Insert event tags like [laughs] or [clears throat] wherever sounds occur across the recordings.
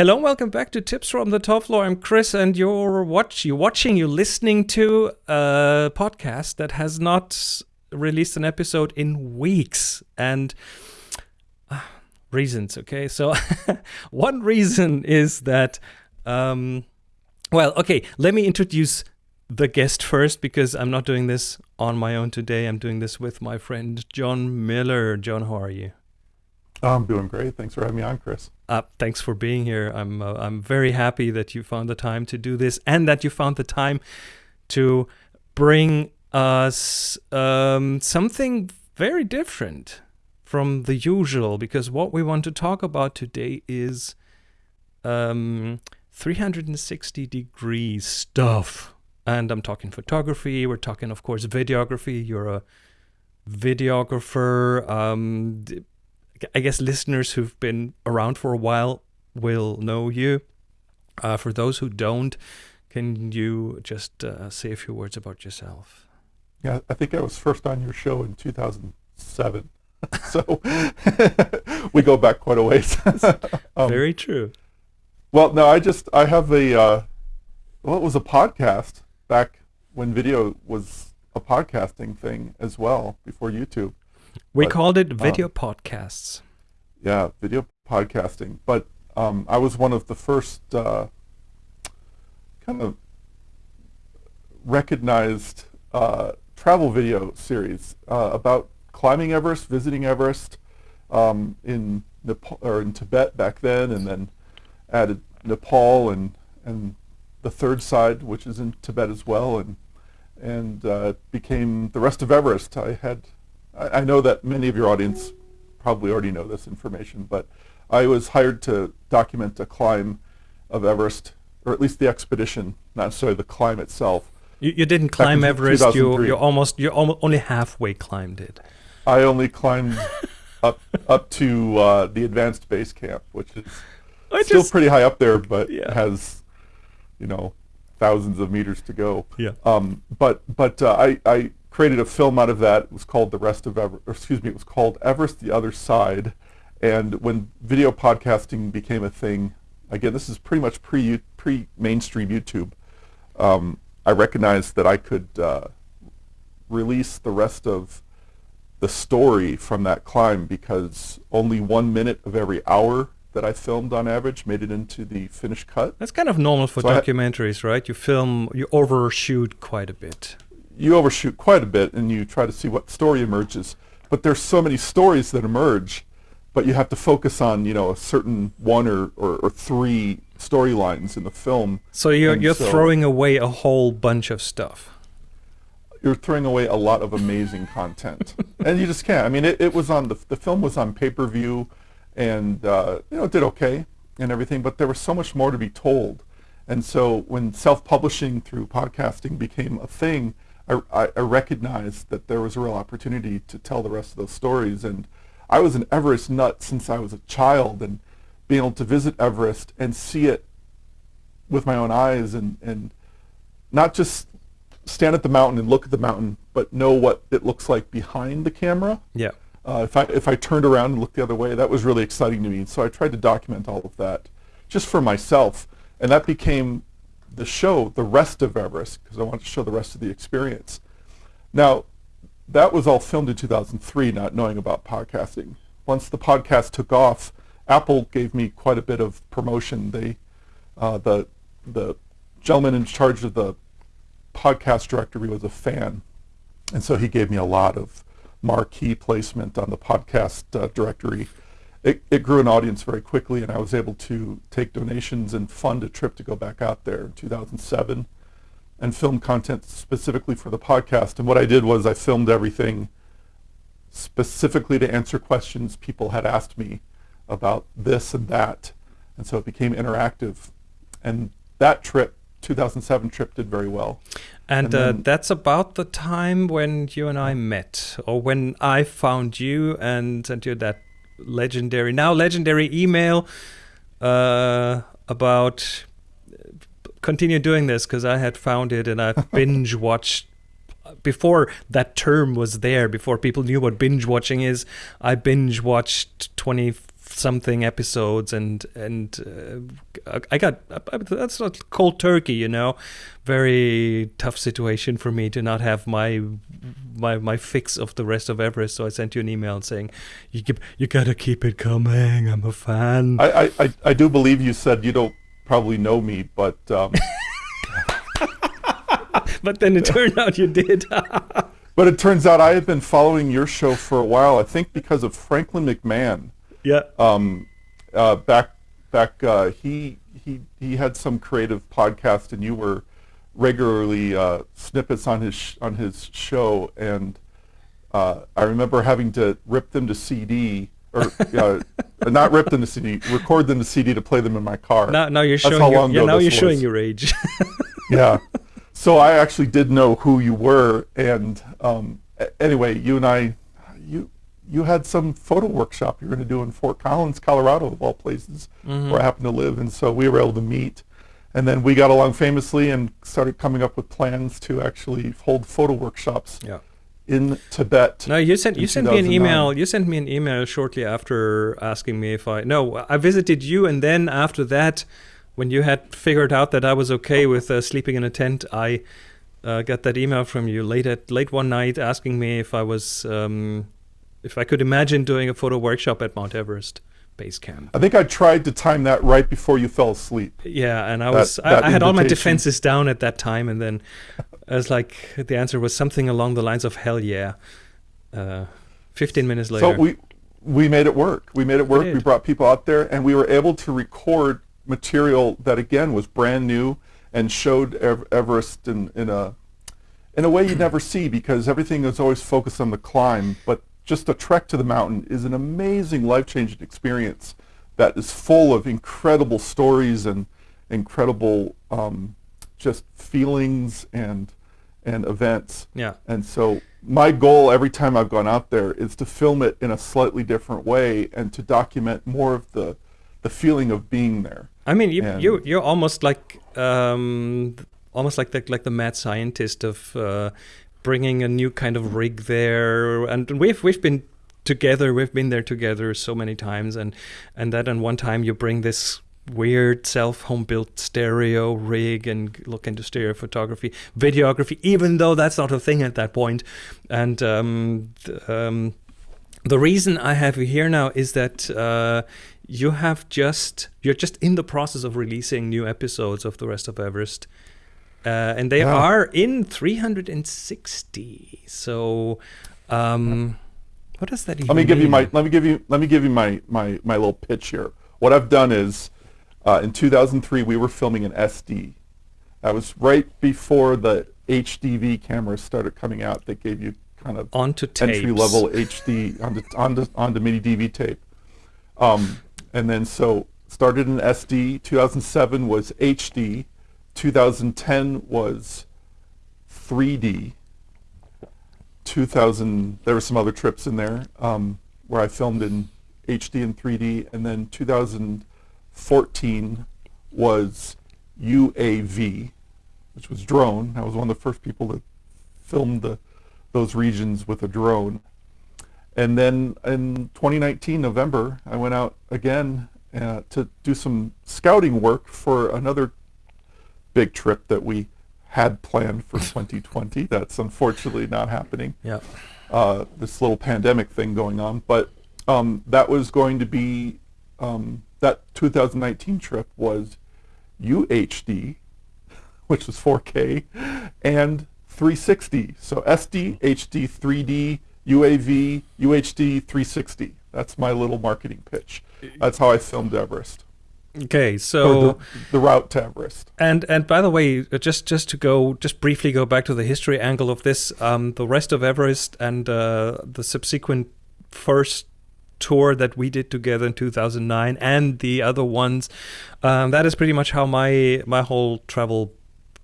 Hello and welcome back to Tips from the Top Floor. I'm Chris, and you're watch you watching, you listening to a podcast that has not released an episode in weeks, and uh, reasons. Okay, so [laughs] one reason is that, um, well, okay, let me introduce the guest first because I'm not doing this on my own today. I'm doing this with my friend John Miller. John, how are you? I'm doing great. Thanks for having me on, Chris. Uh, thanks for being here. I'm uh, I'm very happy that you found the time to do this and that you found the time to bring us um, something very different from the usual. Because what we want to talk about today is um, 360 degree stuff, and I'm talking photography. We're talking, of course, videography. You're a videographer. Um, I guess listeners who've been around for a while will know you. Uh, for those who don't, can you just uh, say a few words about yourself? Yeah, I think I was first on your show in 2007. [laughs] so [laughs] we go back quite a ways. [laughs] um, Very true. Well, no, I just, I have a, uh, well, it was a podcast back when video was a podcasting thing as well before YouTube. We but, called it video um, podcasts. Yeah, video podcasting. But um, I was one of the first uh, kind of recognized uh, travel video series uh, about climbing Everest, visiting Everest um, in Nepal or in Tibet back then, and then added Nepal and and the third side, which is in Tibet as well, and and uh, became the rest of Everest. I had I, I know that many of your audience probably already know this information, but I was hired to document a climb of Everest, or at least the expedition, not necessarily the climb itself. You, you didn't climb Everest. You you almost you almost only halfway climbed it. I only climbed [laughs] up up to uh, the advanced base camp, which is I still just, pretty high up there, but yeah. has you know thousands of meters to go. Yeah. Um, but but uh, I I created a film out of that. It was called The Rest of Everest, excuse me, it was called Everest the Other Side. And when video podcasting became a thing, again, this is pretty much pre, pre mainstream YouTube, um, I recognized that I could uh, release the rest of the story from that climb because only one minute of every hour that I filmed on average made it into the finished cut. That's kind of normal for so documentaries, right? You film, you overshoot quite a bit you overshoot quite a bit and you try to see what story emerges. But there's so many stories that emerge, but you have to focus on, you know, a certain one or, or, or three storylines in the film. So you're, you're so throwing away a whole bunch of stuff. You're throwing away a lot of amazing content. [laughs] and you just can't. I mean, it, it was on, the, the film was on pay-per-view and, uh, you know, it did okay and everything, but there was so much more to be told. And so when self-publishing through podcasting became a thing, I, I recognized that there was a real opportunity to tell the rest of those stories. And I was an Everest nut since I was a child, and being able to visit Everest and see it with my own eyes, and and not just stand at the mountain and look at the mountain, but know what it looks like behind the camera. Yeah. Uh, if I if I turned around and looked the other way, that was really exciting to me. So I tried to document all of that, just for myself, and that became the show the rest of Everest because I wanted to show the rest of the experience. Now, that was all filmed in 2003, not knowing about podcasting. Once the podcast took off, Apple gave me quite a bit of promotion. They, uh, the the gentleman in charge of the podcast directory was a fan, and so he gave me a lot of marquee placement on the podcast uh, directory it, it grew an audience very quickly, and I was able to take donations and fund a trip to go back out there in 2007 and film content specifically for the podcast. And what I did was I filmed everything specifically to answer questions people had asked me about this and that. And so it became interactive. And that trip, 2007 trip, did very well. And, and uh, that's about the time when you and I met, or when I found you and sent you that legendary, now legendary email uh, about continue doing this because I had found it and I [laughs] binge watched before that term was there, before people knew what binge watching is. I binge watched 20 something episodes and and uh, I got that's not cold turkey you know? Very tough situation for me to not have my my my fix of the rest of Everest. So I sent you an email saying you keep, you gotta keep it coming. I'm a fan. I I, I do believe you said you don't probably know me but um... [laughs] but then it turned out you did. [laughs] But it turns out I have been following your show for a while I think because of Franklin McMahon yeah. Um, uh, back back uh, he he he had some creative podcast, and you were regularly uh, snippets on his sh- on his show, and uh, I remember having to rip them to CD or uh, [laughs] not rip them to CD, record them to CD to play them in my car. Now, now you're That's showing. Your, yeah, now you're was. showing your age. [laughs] yeah. So I actually did know who you were, and um, anyway, you and I, you you had some photo workshop you were going to do in Fort Collins, Colorado, of all places, mm-hmm. where I happen to live. And so we were able to meet. And then we got along famously and started coming up with plans to actually hold photo workshops yeah. in Tibet. No, you sent you sent me an email. You sent me an email shortly after asking me if I no. I visited you, and then after that, when you had figured out that I was okay with uh, sleeping in a tent, I uh, got that email from you late at late one night asking me if I was. Um, if I could imagine doing a photo workshop at Mount Everest base camp. I think I tried to time that right before you fell asleep. Yeah, and I was that, that I, I, had all my defenses down at that time, and then I was like, the answer was something along the lines of "Hell yeah." Uh, Fifteen minutes later, so we we made it work. We made it work. We, we brought people out there, and we were able to record material that again was brand new and showed Everest in, in a in a way you'd never see because everything is always focused on the climb, but just a trek to the mountain is an amazing life-changing experience that is full of incredible stories and incredible um, just feelings and and events. Yeah. And so my goal every time I've gone out there is to film it in a slightly different way and to document more of the the feeling of being there. I mean, you you you're almost like um, almost like the like the mad scientist of uh, bringing a new kind of rig there, and we've we've been together. We've been there together so many times, and and that and one time you bring this weird self home built stereo rig and look into stereo photography, videography, even though that's not a thing at that point. And um, um, the reason I have you here now is that uh, you have just you're just in the process of releasing new episodes of the rest of Everest uh, and they are in 360. So, um, what does that even Let me give mean? you my let me give you let me give you my my my little pitch here. What I've done is, uh, in 2003 we were filming an SD. That was right before the HDV cameras started coming out. That gave you kind of onto entry level HD onto onto onto mini DV tape. Um, and then so started in SD. 2007 was HD 2010 was 3D. 2000, there were some other trips in there um, where I filmed in HD and 3D, and then 2014 was UAV, which was drone. I was one of the first people that filmed the, those regions with a drone. And then in 2019, November, I went out again uh, to do some scouting work for another big trip that we had planned for [laughs] 2020. That's unfortunately not happening. Yeah. Uh, this little pandemic thing going on, but um, that was going to be um, that 2019 trip was UHD, which was 4K, and 360. So SD, HD, 3D, UAV, UHD, 360. That's my little marketing pitch. That's how I filmed Everest. Okay, so the, the, route to Everest. And and by the way, uh, just just to go just briefly go back to the history angle of this, um, the rest of Everest and uh, the subsequent first tour that we did together in 2009 and the other ones, um, that is pretty much how my my whole travel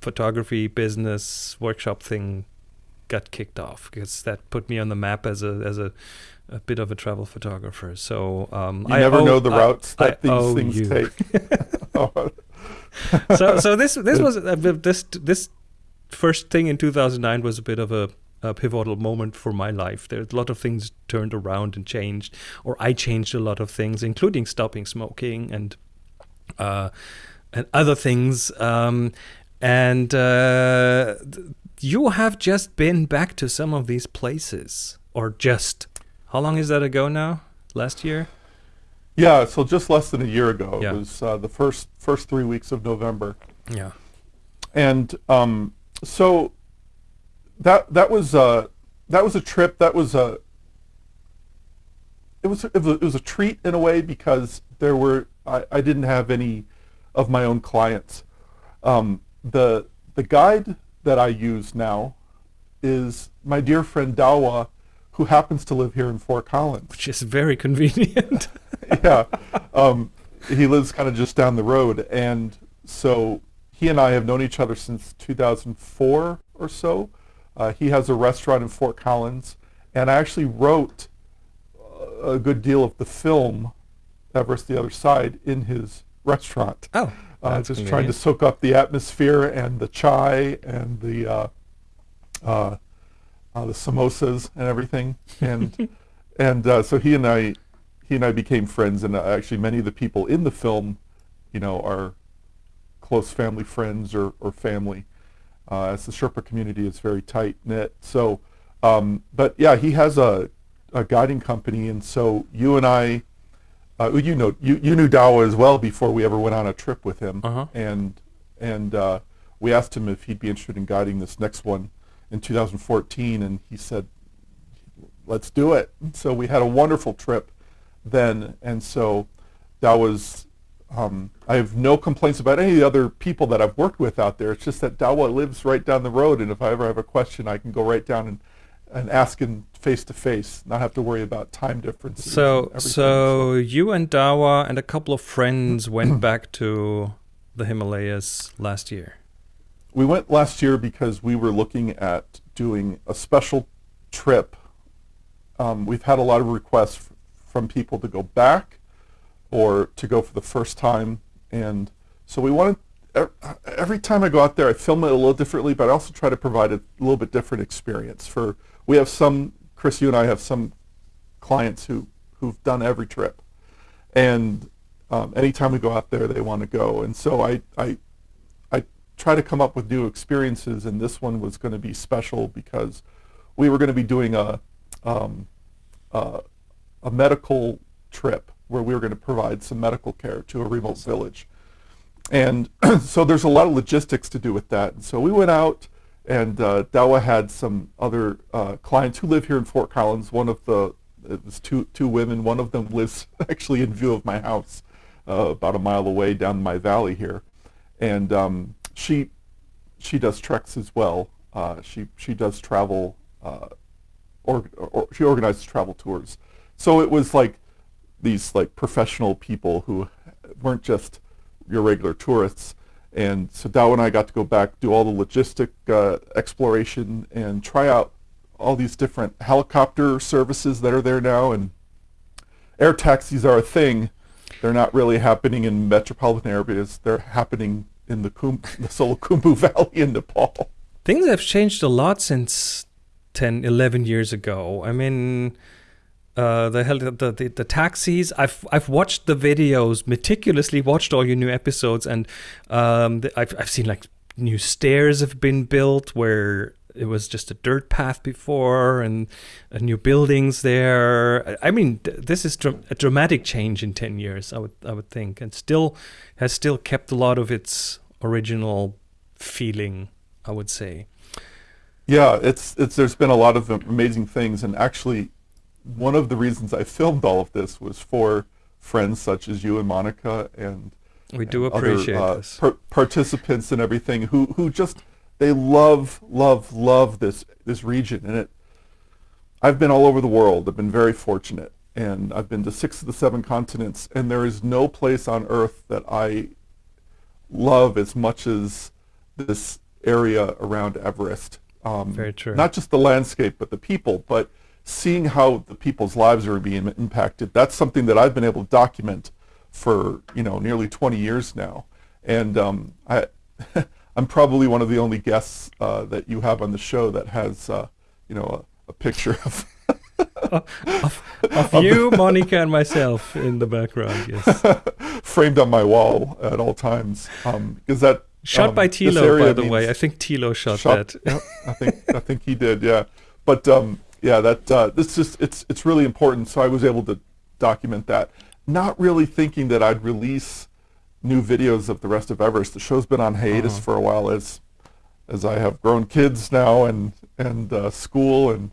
photography business workshop thing got kicked off because that put me on the map as a as a a bit of a travel photographer. So um, I never owe, know the routes I, that I these things you. take. [laughs] [laughs] so so this this was uh, this this first thing in 2009 was a bit of a a pivotal moment for my life. There's a lot of things turned around and changed, or I changed a lot of things, including stopping smoking and uh, and other things. Um, and uh, you have just been back to some of these places, or just how long is that ago now? Last year? Yeah, so just less than a year ago. Yeah. It was uh, the first first three weeks of November. Yeah. and um, so that that was uh, that was a trip. That was a it was it was, a, it was a treat in a way because there were I, I didn't have any of my own clients. Um, the the guide that I use now is my dear friend Dawa, who happens to live here in Fort Collins Which is very convenient. [laughs] [laughs] yeah. Um, he lives kind of just down the road. And so he and I have known each other since 2004 or so. Uh, he has a restaurant in Fort Collins. And I actually wrote a good deal of the film, Everest the Other Side, in his restaurant. oh, Uh, just trying to soak up the atmosphere and the chai and the uh, uh, the samosas and everything. And [laughs] and uh, so he and I he and I became friends. And uh, actually, many of the people in the film, you know, are close family friends or, or family. Uh, as the Sherpa community is very tight knit. So, um, but yeah, he has a, a guiding company, and so you and I, uh, you know, you, you knew Dawa as well before we ever went on a trip with him, Uh-huh. and and uh, we asked him if he'd be interested in guiding this next one in 2014, and he said, "Let's do it." So we had a wonderful trip then, and so that was. Um, I have no complaints about any of the other people that I've worked with out there. It's just that Dawa lives right down the road, and if I ever have a question, I can go right down and, and ask him face to face, not have to worry about time differences. So, so you and Dawa and a couple of friends went back to the Himalayas last year. We went last year because we were looking at doing a special trip. Um, we've had a lot of requests from people to go back or to go for the first time. And so we wanted, every time I go out there, I film it a little differently, but I also try to provide a little bit different experience. For We have some, Chris, you and I have some clients who, who've done every trip. And um, anytime we go out there, they want to go. And so I, I try to come up with new experiences, and this one was going to be special because we were going to be doing a, um, uh, a medical trip where we were going to provide some medical care to a remote village. And [clears throat] so there's a lot of logistics to do with that. And so we went out, and uh, Dawa had some other uh, clients who live here in Fort Collins. One of the, it was two, two women. One of them lives [laughs] actually in view of my house, uh, about a mile away down my valley here. And um, she, she does treks as well. Uh, she, she does travel, uh, or, or she organizes travel tours. So it was like these like professional people who weren't just your regular tourists. And so Dow and I got to go back, do all the logistic uh, exploration, and try out all these different helicopter services that are there now. And air taxis are a thing. They're not really happening in metropolitan areas. They're happening in the, Kum- the Solukhumbu [laughs] Valley in Nepal. Things have changed a lot since 10, 11 years ago. I mean, uh, the, the the the taxis. I've I've watched the videos meticulously, watched all your new episodes, and um, the, I've I've seen like new stairs have been built where it was just a dirt path before, and uh, new buildings there. I- I mean, th- this is dra- a dramatic change in ten years. I would I would think, and still has still kept a lot of its original feeling. I would say. Yeah, it's it's there's been a lot of amazing things, and actually, one of the reasons I filmed all of this was for friends such as you and Monica and We do and other, appreciate uh, this. par- participants and everything who who just they love love love this this region, and it. I've been all over the world. I've been very fortunate, and I've been to six of the seven continents, and there is no place on earth that I love as much as this area around Everest. Um, Very true. Not just the landscape, but the people. But seeing how the people's lives are being impacted, that's something that I've been able to document for you know nearly 20 years now. And um, I, [laughs] I'm probably one of the only guests uh, that you have on the show that has uh, you know, a, a picture of [laughs] of, of you, Monica, and myself in the background. Yes, [laughs] framed on my wall at all times. Um, because that shot um, by Tilo, by the way. I think Tilo shot, shot- that. yeah, I think [laughs] I think he did. Yeah, but um, yeah, that uh, this is it's it's really important. So I was able to document that, not really thinking that I'd release new videos of the rest of Everest. The show's been on hiatus Uh-huh. for a while as as I have grown kids now and and uh, school and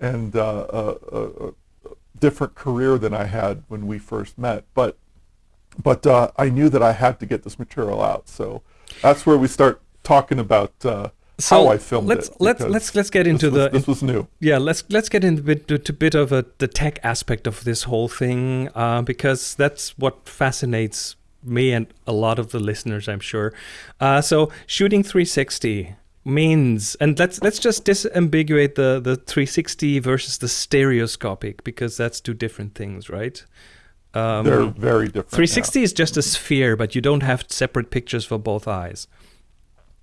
and uh, a, a, different career than I had when we first met. But but uh, I knew that I had to get this material out. So that's where we start talking about uh, So how I filmed let's it. let's let's let's get into this was, the this was new. yeah let's let's get into bit to, to bit of a the tech aspect of this whole thing uh, because that's what fascinates me and a lot of the listeners i'm sure uh, so shooting 360 means and let's let's just disambiguate the the 360 versus the stereoscopic because that's two different things right um, They're very different. 360 is just a sphere but you don't have separate pictures for both eyes.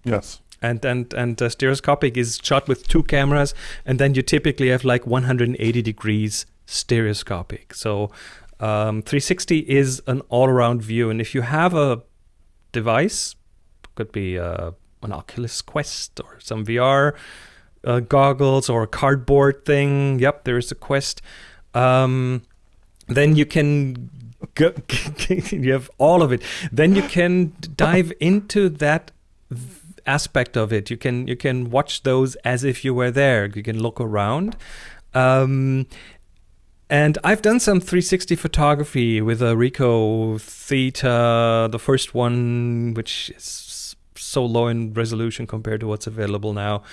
Yes. and and and uh, stereoscopic is shot with two cameras and then you typically have like 180 degrees stereoscopic so um, 360 is an all-around view and if you have a device could be uh, an oculus quest or some vr uh, goggles or a cardboard thing yep there is a quest um, then you can go, [laughs] you have all of it then you can dive into that aspect of it. You can you can watch those as if you were there. You can look around. Um, and I've done some 360 photography with a Ricoh Theta, the first one, which is so low in resolution compared to what's available now.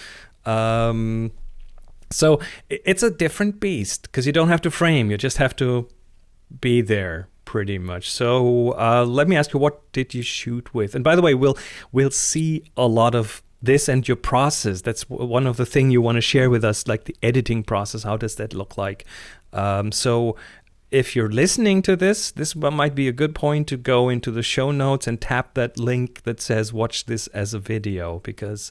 Um, so it's a different beast because you don't have to frame; you just have to be there pretty much. So uh, let me ask you, what did you shoot with? And by the way, we'll we'll see a lot of this and your process. That's one of the thing you want to share with us, like the editing process. How does that look like? Um, so if you're listening to this, this might be a good point to go into the show notes and tap that link that says "Watch this as a video" because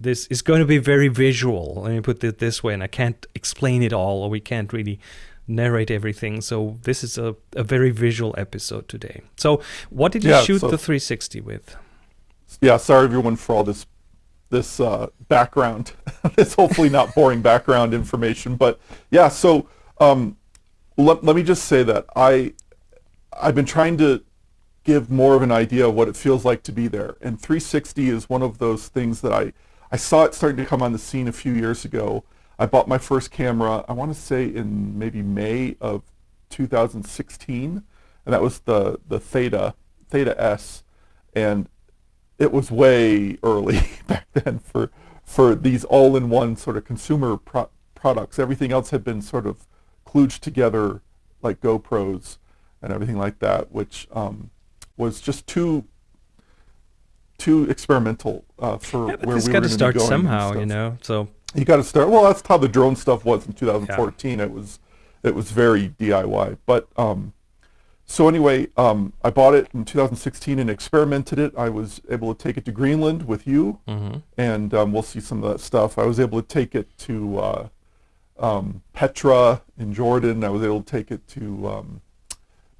this is going to be very visual. Let me put it this way, and I can't explain it all, or we can't really narrate everything. So this is a, a very visual episode today. So what did you Yeah, shoot so- the 360 with? Yeah. Sorry everyone for all this this uh, background. [laughs] it's hopefully not boring background information, but yeah. So um, let, let me just say that I I've been trying to give more of an idea of what it feels like to be there, and 360 is one of those things that I I saw it starting to come on the scene a few years ago. I bought my first camera. I want to say in maybe May of 2016, and that was the the Theta Theta S, and it was way early [laughs] back then for for these all-in-one sort of consumer pro- products. Everything else had been sort of kludged together, like GoPros and everything like that, which um, was just too too experimental uh, for Yeah, where we got were to going start somehow, you know. So you got to start. Well, that's how the drone stuff was in 2014. It was it was very DIY. But um, so anyway, um, I bought it in 2016 and experimented it. I was able to take it to Greenland with you, and um, we'll see some of that stuff. I was able to take it to uh, um, Petra in Jordan. I was able to take it to um,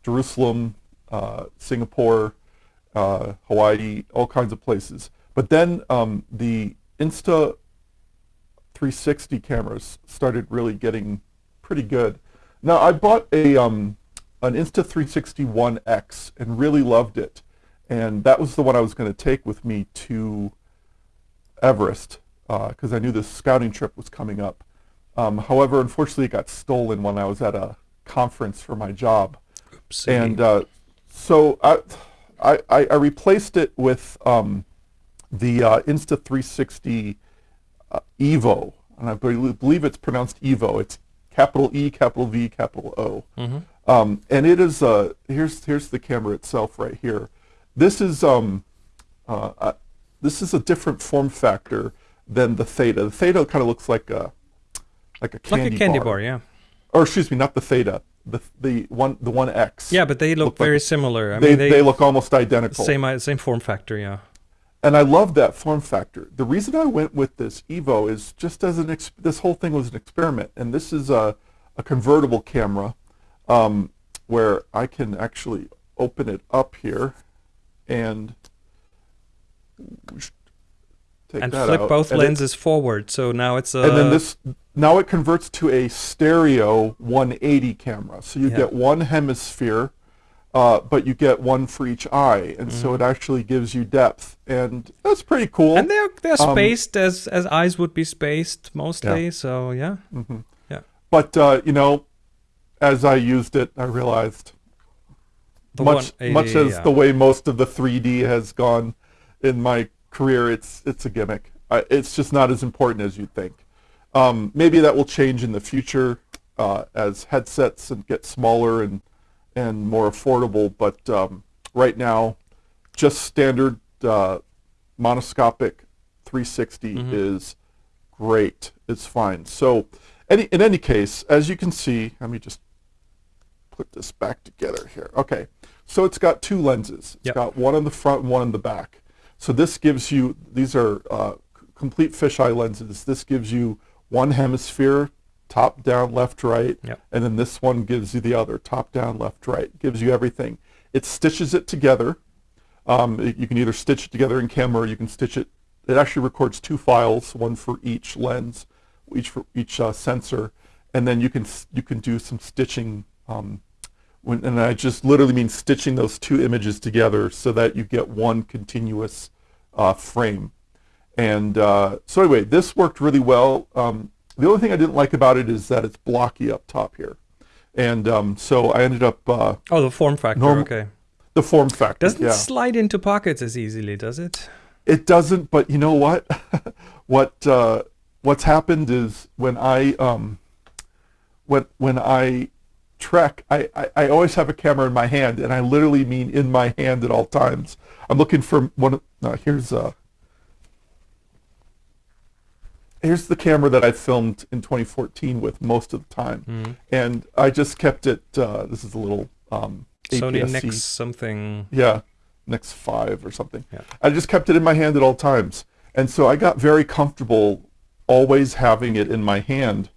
Jerusalem, uh, Singapore, uh, Hawaii, all kinds of places. But then um, the Insta 360 cameras started really getting pretty good. Now I bought a um, an Insta 360 One X and really loved it, and that was the one I was going to take with me to Everest because I knew this scouting trip was coming up. Um, however, unfortunately, it got stolen when I was at a conference for my job, oopsie. and uh, so I, I I replaced it with um, the uh, Insta 360 uh, Evo, and I believe believe it's pronounced Evo. It's capital E, capital V, capital O. Um, and it is uh, here's here's the camera itself right here. This is um, uh, uh, this is a different form factor than the Theta. The Theta kind of looks like a like a candy, like a candy bar. bar, yeah. Or excuse me, not the Theta. The the one the one X. Yeah, but they look Look like- very similar. I they, mean, they they, look almost identical. same uh, same form factor, yeah. and I love that form factor. The reason I went with this Evo is just as an this whole thing was an experiment, and this is a, a convertible camera um, where I can actually open it up here and take and flip out. both And lenses forward. So now it's a and then this now it converts to a stereo 180 camera. So you Yeah. get one hemisphere, uh, but you get one for each eye, and so Mm-hmm. it actually gives you depth, and that's pretty cool. and they're they're Um, spaced as as eyes would be spaced mostly. So yeah, Yeah, but uh, you know, as I used it, I realized the much much as yeah. the way most of the 3D has gone in my career, it's it's a gimmick. I, it's just not as important as you'd think. Um, maybe that will change in the future uh, as headsets get smaller and and more affordable. But um, right now, just standard uh, monoscopic 360 Mm-hmm. is great. It's fine. So, any in any case, as you can see, let me just put this back together here. Okay, so it's got two lenses. It's Yep. got one on the front and one on the back. So this gives you, these are uh, complete fisheye lenses. This gives you one hemisphere, top, down, left, right, Yep. and then this one gives you the other, top, down, left, right. Gives you everything. It stitches it together. Um, it- you can either stitch it together in camera or you can stitch it. It actually records two files, one for each lens, each for each uh, sensor, and then you can you can do some stitching. Um, when, and I just literally mean stitching those two images together so that you get one continuous uh, frame. And uh, so anyway, this worked really well. Um, the only thing I didn't like about it is that it's blocky up top here. And um, so I ended up uh, oh the form factor. okay, the form factor. doesn't yeah. slide into pockets as easily, does it? It doesn't, but you know what? [laughs] what uh, what's happened is when I um, when when I trek, I, I, I always have a camera in my hand, and I literally mean in my hand at all times. I'm looking for one. of- No, here's uh, here's the camera that I filmed in 2014 with most of the time, Mm-hmm. and I just kept it. Uh, this is a little um, Sony APS-C. Nex something. Yeah, NEX five or something. Yeah. I just kept it in my hand at all times, and so I got very comfortable always having it in my hand,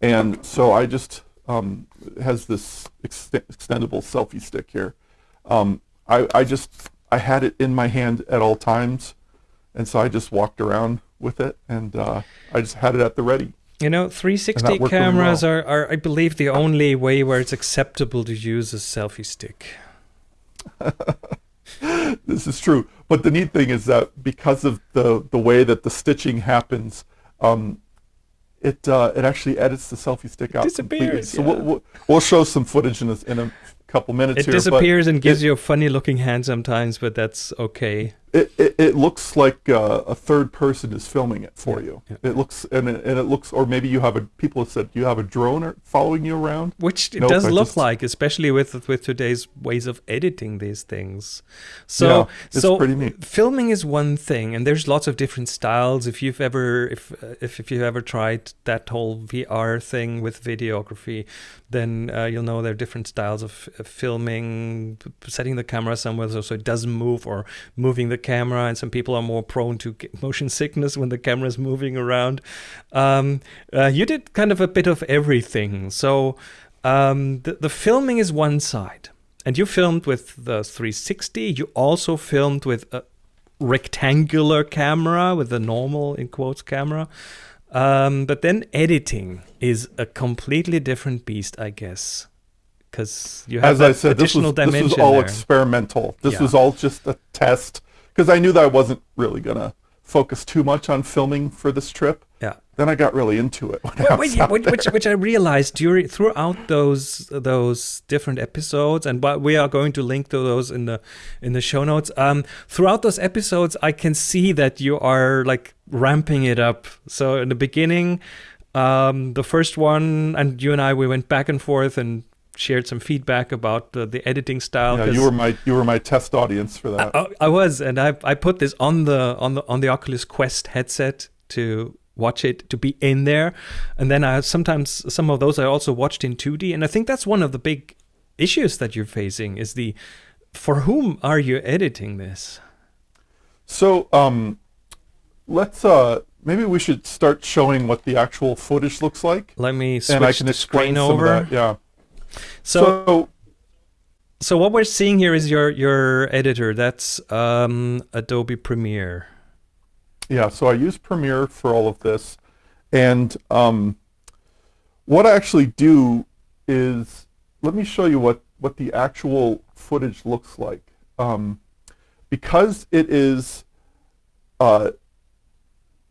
and so I just um, it has this ex- extendable selfie stick here. Um, I I just I had it in my hand at all times, and so I just walked around with it, and uh, I just had it at the ready. You know, 360 that worked really cameras well. are, are, I believe, the only way where it's acceptable to use a selfie stick. [laughs] this is true. But the neat thing is that because of the the way that the stitching happens, um, it uh, it actually edits the selfie stick out completely. disappears, So yeah. we'll, we'll we'll show some footage in a, in a couple minutes It here. disappears and gives it- you a funny looking hand sometimes, but that's okay. It, it, it looks like uh, a third person is filming it for Yeah, you. yeah. It looks and it, and it looks, or maybe you have a. People have said, you have a drone following you around? Which it Nope, does I look just- like, especially with with today's ways of editing these things. So, Yeah, it's so pretty neat. filming is one thing, and there's lots of different styles. If you've ever, if if, if you've ever tried that whole VR thing with videography, then uh, you'll know there are different styles of filming, setting the camera somewhere so, so it doesn't move, or moving the camera. And some people are more prone to motion sickness when the camera is moving around. Um, uh, you did kind of a bit of everything. So um, the, the filming is one side. And you filmed with the 360. You also filmed with a rectangular camera, with a normal, in quotes, camera. Um, but then editing is a completely different beast, I guess. Because you have As I said, this was, this was all there. experimental. This Yeah. was all just a test because I knew that I wasn't really gonna focus too much on filming for this trip. yeah. Then I got really into it. Well, was wait, out which, which, which I realized during throughout those those different episodes, and but we are going to link to those in the in the show notes. Um, throughout those episodes, I can see that you are like ramping it up. So in the beginning, um, the first one, and you and I, we went back and forth and shared some feedback about the, the editing style. Yeah, you were my you were my test audience for that. I, I was, and I I put this on the on the on the Oculus Quest headset to watch it to be in there, and then I sometimes some of those I also watched in 2D, and I think that's one of the big issues that you're facing is the for whom are you editing this? So um, let's uh, maybe we should start showing what the actual footage looks like, Let me switch and I can the explain screen some over. of that. Yeah. So, so so what we're seeing here is your your editor. That's um, Adobe Premiere. Yeah, so I use Premiere for all of this. And um, what I actually do is, let me show you what, what the actual footage looks like. Um, because it is uh,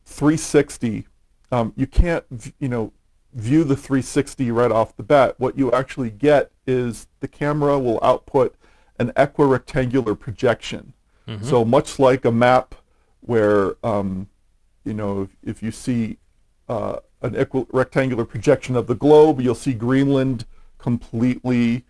360, um, you can't, you know, view the 360 right off the bat. What you actually get is the camera will output an equirectangular projection. So much like a map where, um, you know, if, if you see uh, an equi- rectangular projection of the globe, you'll see Greenland completely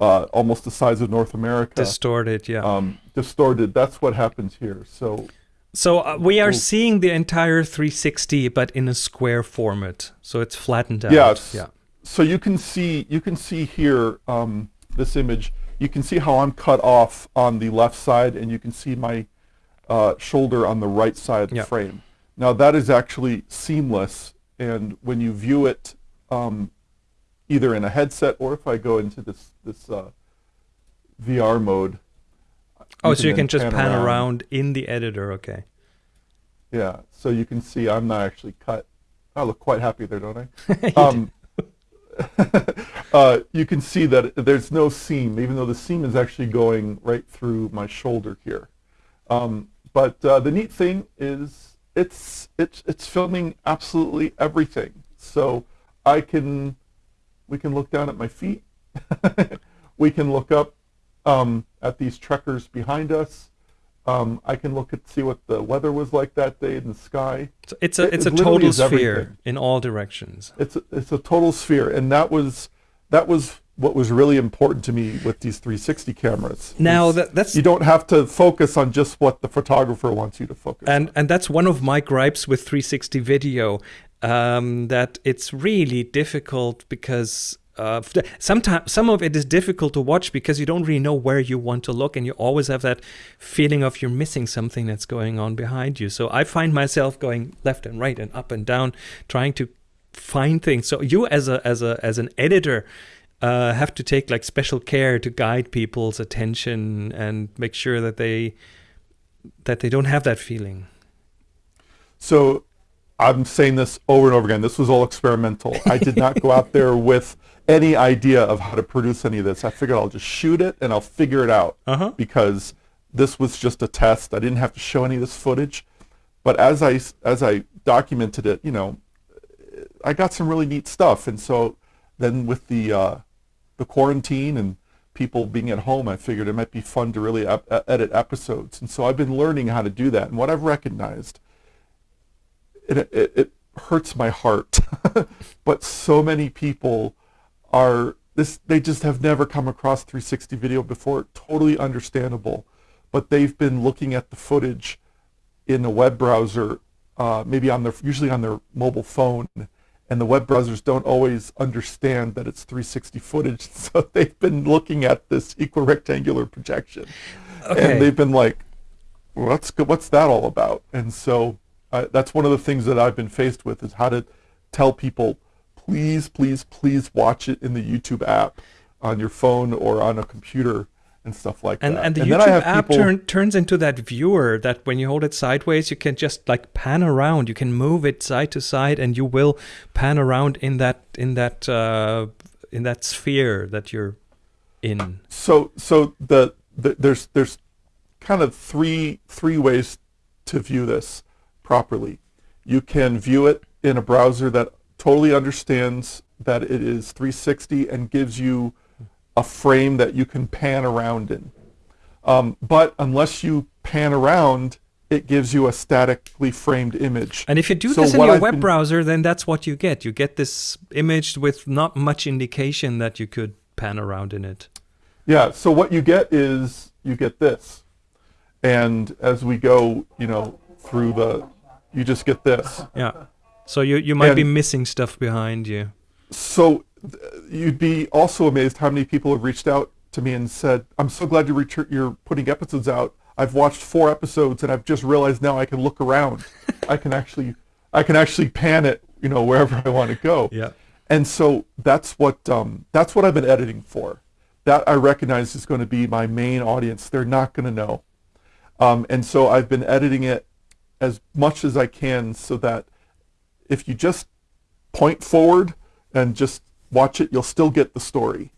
uh, almost the size of North America, Distorted, yeah. um, distorted. That's what happens here. So so uh, we are cool. seeing the entire 360, but in a square format. So it's flattened out. Yes. Yeah. so you can see you can see here um, this image. You can see how I'm cut off on the left side, and you can see my uh, shoulder on the right side of the Yeah. frame. Now that is actually seamless, and when you view it um, either in a headset or if I go into this this uh, VR mode. Oh, so you can just pan around. in the editor. Okay. Yeah, so you can see I'm not actually cut. I look quite happy there, don't I? [laughs] You um, [laughs] uh, you can see that there's no seam, even though the seam is actually going right through my shoulder here. Um, but uh, the neat thing is it's it's it's filming absolutely everything. So I can we can look down at my feet. [laughs] we can look up um, at these trekkers behind us. Um, I can look at see what the weather was like that day in the sky. So it's a It- it's it a total sphere everything. in all directions. It's a, it's a total sphere, and that was that was what was really important to me with these 360 cameras. Now that, that's you don't have to focus on just what the photographer wants you to focus. and and that's one of my gripes with 360 video um, that it's really difficult because uh, sometimes some of it is difficult to watch because you don't really know where you want to look and you always have that feeling of you're missing something that's going on behind you so i find myself going left and right and up and down trying to find things so you as a as a as an editor uh, have to take like special care to guide people's attention and make sure that they that they don't have that feeling So I'm saying this over and over again. This was all experimental. I did not go out there with any idea of how to produce any of this. I figured I'll just shoot it and I'll figure it out Uh-huh. because this was just a test. I didn't have to show any of this footage. But as I as I documented it, you know, I got some really neat stuff. And so then with the uh, the quarantine and people being at home, I figured it might be fun to really ep- edit episodes. And so I've been learning how to do that. And what I've recognized it, it, it hurts my heart. [laughs] but so many people are this they just have never come across 360 video before. Totally understandable. But they've been looking at the footage in a web browser, uh, maybe on their usually on their mobile phone, and the web browsers don't always understand that it's 360 footage. [laughs] So they've been looking at this equirectangular projection, Okay. and they've been like, "What's what's that all about?" And so uh, that's one of the things that I've been faced with is how to tell people, please, please, please watch it in the YouTube app on your phone or on a computer and stuff like and that. and the I YouTube have app turn, turns into that viewer that when you hold it sideways, you can just like pan around. You can move it side to side, and you will pan around in that in that uh, in that sphere that you're in. so so the, the there's there's kind of three three ways to view this properly. You can view it in a browser that totally understands that it is 360 and gives you a frame that you can pan around in. Um, but unless you pan around, it gives you a statically framed image. And if you do So this in your I've web been- browser, then that's what you get. You get this image with not much indication that you could pan around in it. Yeah, so what you get is you get this. And as we go, you know, through the, you just get this. Yeah. So you you might be missing stuff behind you. So you'd be also amazed how many people have reached out to me and said, I'm so glad you retur- you're putting episodes out. I've watched four episodes and I've just realized now I can look around. I can actually I can actually pan it, you know, wherever I want to go. Yeah. And so that's what um, that's what I've been editing for. That I recognize is going to be my main audience. They're not going to know, um, and so I've been editing it as much as I can so that if you just point forward and just watch it, you'll still get the story.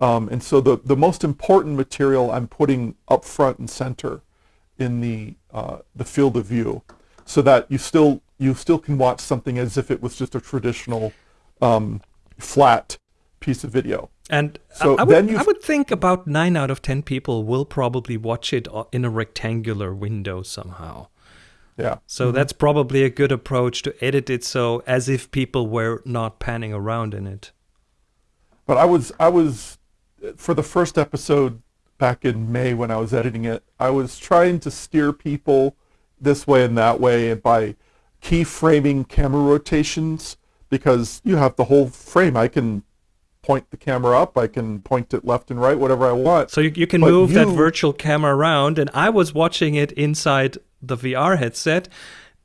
Um, and so the, the most important material I'm putting up front and center in the uh, the field of view, so that you still you still can watch something as if it was just a traditional um, flat piece of video. And So I, would, you- I would think about nine out of ten people will probably watch it in a rectangular window somehow. Yeah. So mm-hmm. that's probably a good approach to edit it so as if people were not panning around in it. But I was I was for the first episode back in May when I was editing it, I was trying to steer people this way and that way by keyframing camera rotations because you have the whole frame. I can point the camera up, I can point it left and right, whatever I want. So you, you can But move that virtual camera around, and I was watching it inside the VR headset,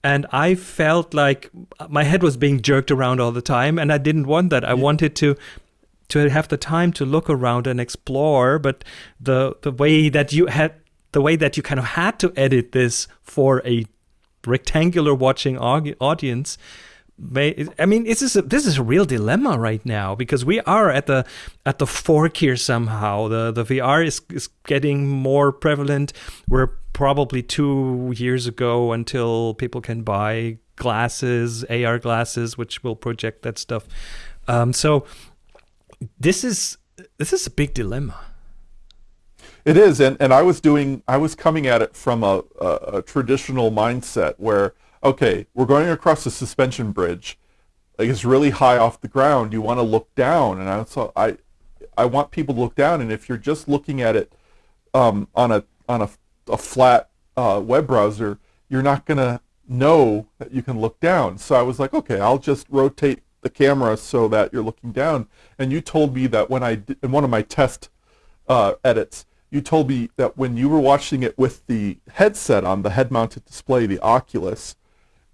and I felt like my head was being jerked around all the time, and I didn't want that. I wanted to to have the time to look around and explore, but the the way that you had the way that you kind of had to edit this for a rectangular watching audience I mean this is a, this is a real dilemma right now because we are at the at the fork here somehow. The the VR is is getting more prevalent. We're probably 2 years ago until people can buy glasses AR glasses which will project that stuff. Um, so this is this is a big dilemma. It is, and, and I was doing, I was coming at it from a, a, a traditional mindset where, okay, we're going across a suspension bridge, like it's really high off the ground. You want to look down, and I so I, I want people to look down, and if you're just looking at it um, on a on a, a flat uh, web browser, you're not gonna know that you can look down. So I was like, okay, I'll just rotate the camera so that you're looking down. And you told me that when I did, in one of my test uh, edits, you told me that when you were watching it with the headset on, the head-mounted display, the Oculus,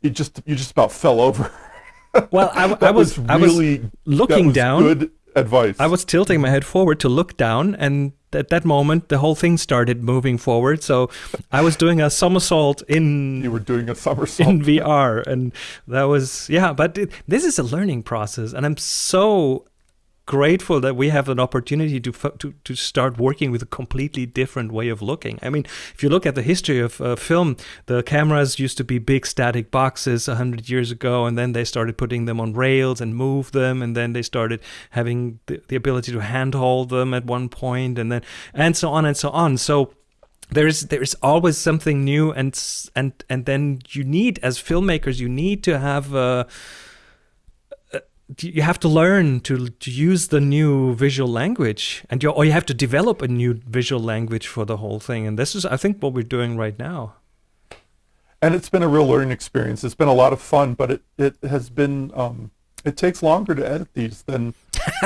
you just you just about fell over. [laughs] well I, [laughs] I That was, I was really looking that was down Good advice. I was tilting my head forward to look down, and at that moment, the whole thing started moving forward. So I was doing a somersault in you were doing a somersault. in VR, and that was yeah. But it, this is a learning process, and I'm so grateful that we have an opportunity to, to to start working with a completely different way of looking. I mean, if you look at the history of uh, film, the cameras used to be big static boxes a hundred years ago, and then they started putting them on rails and move them, and then they started having the, the ability to handhold them at one point, and then and so on and so on. So there's there's always something new and and and then you need as filmmakers you need to have uh, you have to learn to to use the new visual language and you or you have to develop a new visual language for the whole thing and this is I think what we're doing right now and it's been a real learning experience. It's been a lot of fun, but it, it has been um, it takes longer to edit these than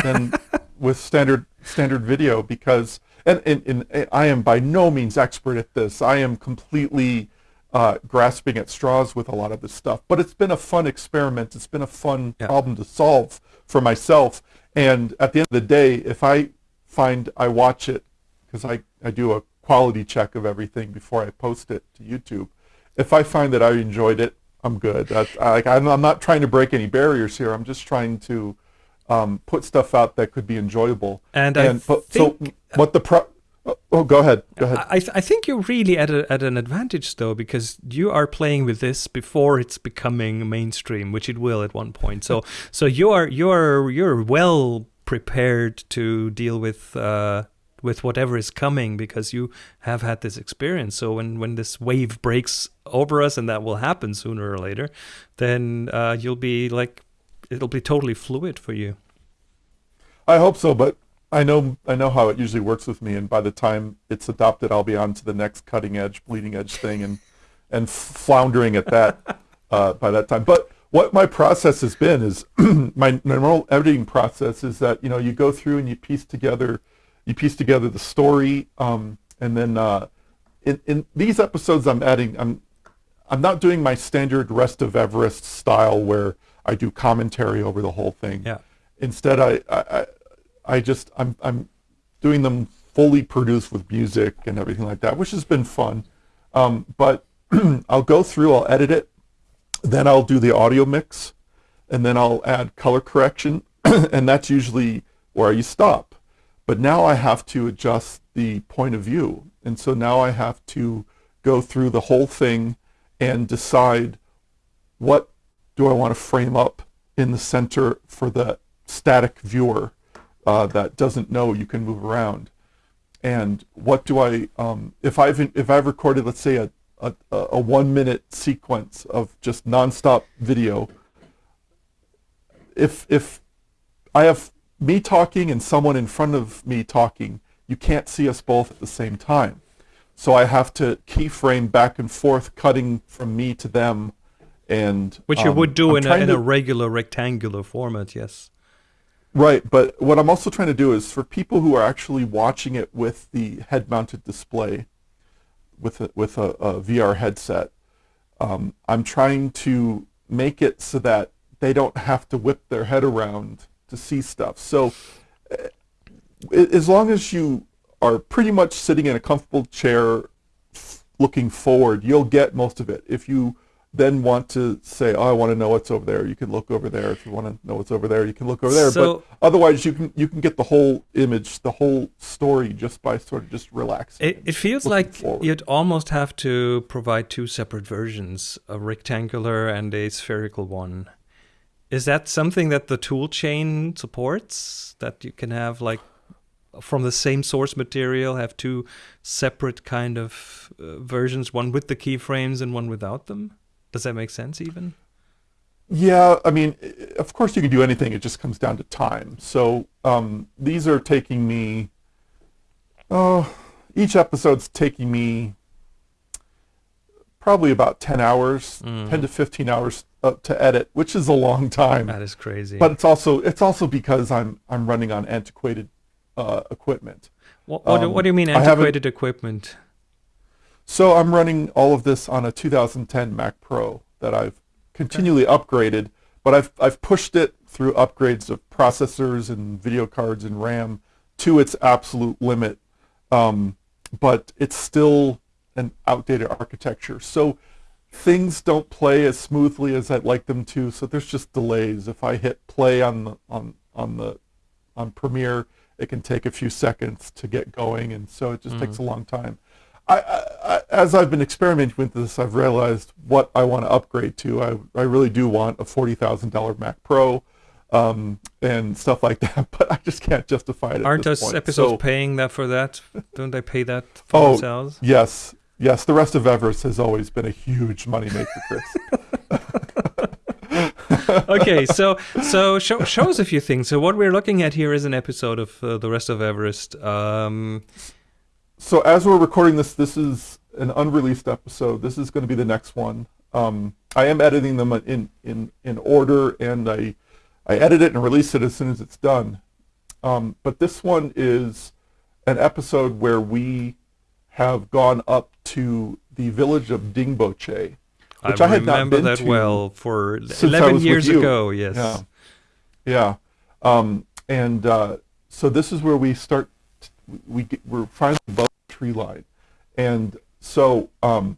than [laughs] with standard standard video because and, and, and I am by no means expert at this. I am completely uh, grasping at straws with a lot of this stuff. But it's been a fun experiment. It's been a fun Yeah. problem to solve for myself. And at the end of the day, if I find I watch it because I, I do a quality check of everything before I post it to YouTube. If I find that I enjoyed it, I'm good. That's, I, like, I'm, I'm not trying to break any barriers here. I'm just trying to um, put stuff out that could be enjoyable. And I but, think- so what the pro? Oh, oh, go ahead. Go ahead. I, I think you're really at, a, at an advantage though because you are playing with this before it's becoming mainstream which it will at one point so [laughs] so you are you're you're well prepared to deal with uh, with whatever is coming because you have had this experience so when when this wave breaks over us and that will happen sooner or later then uh, you'll be like it'll be totally fluid for you I hope so, but I know I know how it usually works with me, and by the time it's adopted, I'll be on to the next cutting edge, bleeding edge thing, and and floundering at that uh, by that time. But what my process has been is [clears throat] my normal editing process is that you know you go through and you piece together you piece together the story, um, and then uh, in, in these episodes, I'm adding. I'm I'm not doing my standard Rest of Everest style where I do commentary over the whole thing. Yeah. Instead, I I, I, just I'm I'm doing them fully produced with music and everything like that, which has been fun. Um, but [clears throat] I'll go through, I'll edit it, then I'll do the audio mix, and then I'll add color correction, [clears throat] and that's usually where you stop. But now I have to adjust the point of view, and so now I have to go through the whole thing and decide what do I want to frame up in the center for the static viewer uh, that doesn't know you can move around. And what do I um, if I've if I've recorded let's say a, a, a one minute sequence of just nonstop video if if I have me talking and someone in front of me talking you can't see us both at the same time. So I have to keyframe back and forth cutting from me to them and which you um, would do I'm in a, in to- a regular rectangular format yes Right, but what I'm also trying to do is for people who are actually watching it with the head-mounted display, with a, with a, a VR headset, um, I'm trying to make it so that they don't have to whip their head around to see stuff. So, uh, as long as you are pretty much sitting in a comfortable chair, looking forward, you'll get most of it. If you then want to say, "Oh, I want to know what's over there," you can look over there. If you want to know what's over there, you can look over there. So- but otherwise, you can you can get the whole image, the whole story, just by sort of just relaxing. It, it feels like forward. you'd almost have to provide two separate versions, a rectangular and a spherical one. Is that something that the tool chain supports? That you can have like from the same source material have two separate kind of uh, versions, one with the keyframes and one without them? Does that make sense even? Yeah, I mean, of course you can do anything. It just comes down to time. So um, these are taking me. Oh, each episode's taking me probably about ten hours, Mm. ten to fifteen hours uh, to edit, which is a long time. That is crazy. But it's also it's also because I'm I'm running on antiquated uh, equipment. what, what, do- um, what do you mean antiquated equipment? So I'm running all of this on a 2010 Mac Pro that I've continually upgraded, but I've I've pushed it through upgrades of processors and video cards and RAM to its absolute limit. Um, but it's still an outdated architecture. So things don't play as smoothly as I'd like them to. So there's just delays. If I hit play on the on on the on Premiere, it can take a few seconds to get going, and so it just takes a long time. I, I, as I've been experimenting with this, I've realized what I want to upgrade to. I, I really do want a forty thousand dollar Mac Pro, um, and stuff like that. [laughs] But I just can't justify it. At Aren't those point. episodes So- paying that for that? Don't they pay that for Oh, themselves? Yes, yes. The rest of Everest has always been a huge moneymaker, Chris. [laughs] okay, so so show, show us a few things. So what we're looking at here is an episode of uh, the rest of Everest. Um, so as we're recording this, this is an unreleased episode. This is going to be the next one. Um, I am editing them in, in, in order, and I, I edit it and release it as soon as it's done. Um, but this one is an episode where we have gone up to the village of Dingboche, which I, I had not remember been that to well for eleven years ago. Yes. Yeah. Yeah. Um, and uh, so this is where we start. We get, we're finally above the tree line, and so um,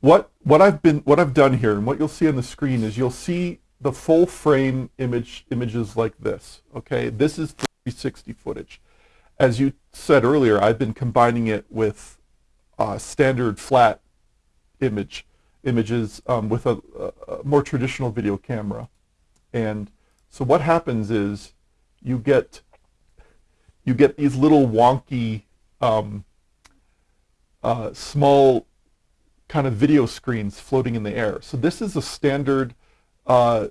what what I've been what I've done here, and what you'll see on the screen is you'll see the full frame image images like this. Okay, this is 360 footage. As you said earlier, I've been combining it with uh, standard flat image images um, with a, a, a more traditional video camera. And so what happens is you get you get these little wonky um, uh, small kind of video screens floating in the air. So this is a standard. Uh,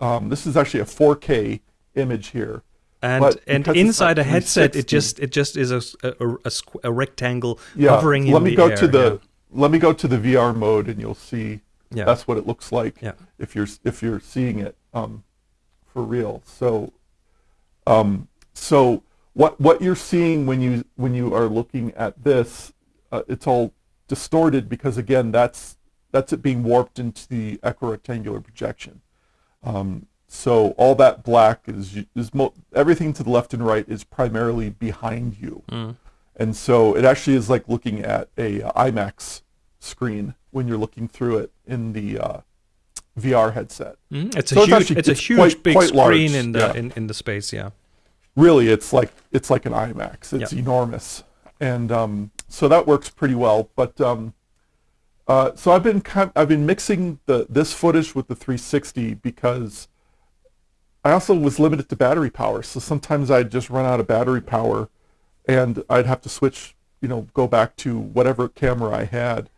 um, this is actually a 4K image here. And and inside a headset, it just it just is a a, a- a squ- a rectangle Yeah. hovering in let me the go air. to the let me go to the VR mode, and you'll see yeah. that's what it looks like Yeah. if you're if you're seeing it um, for real. So, um, so what what you're seeing when you when you are looking at this uh, it's all distorted because again that's that's it being warped into the equirectangular projection. Um, so all that black is is mo- everything to the left and right is primarily behind you, Mm. and so it actually is like looking at a uh, IMAX screen when you're looking through it in the uh, VR headset. Mm, It's a it's huge, actually- it's a it's huge quite- big screen large, in the yeah. in, in the space. Yeah. Really it's like it's like an IMAX. It's Yep. enormous, and um, so that works pretty well. But um, uh, so I've been kind I've been mixing the this footage with the 360 because I also was limited to battery power. So sometimes I'd just run out of battery power, and I'd have to switch, you know, go back to whatever camera I had,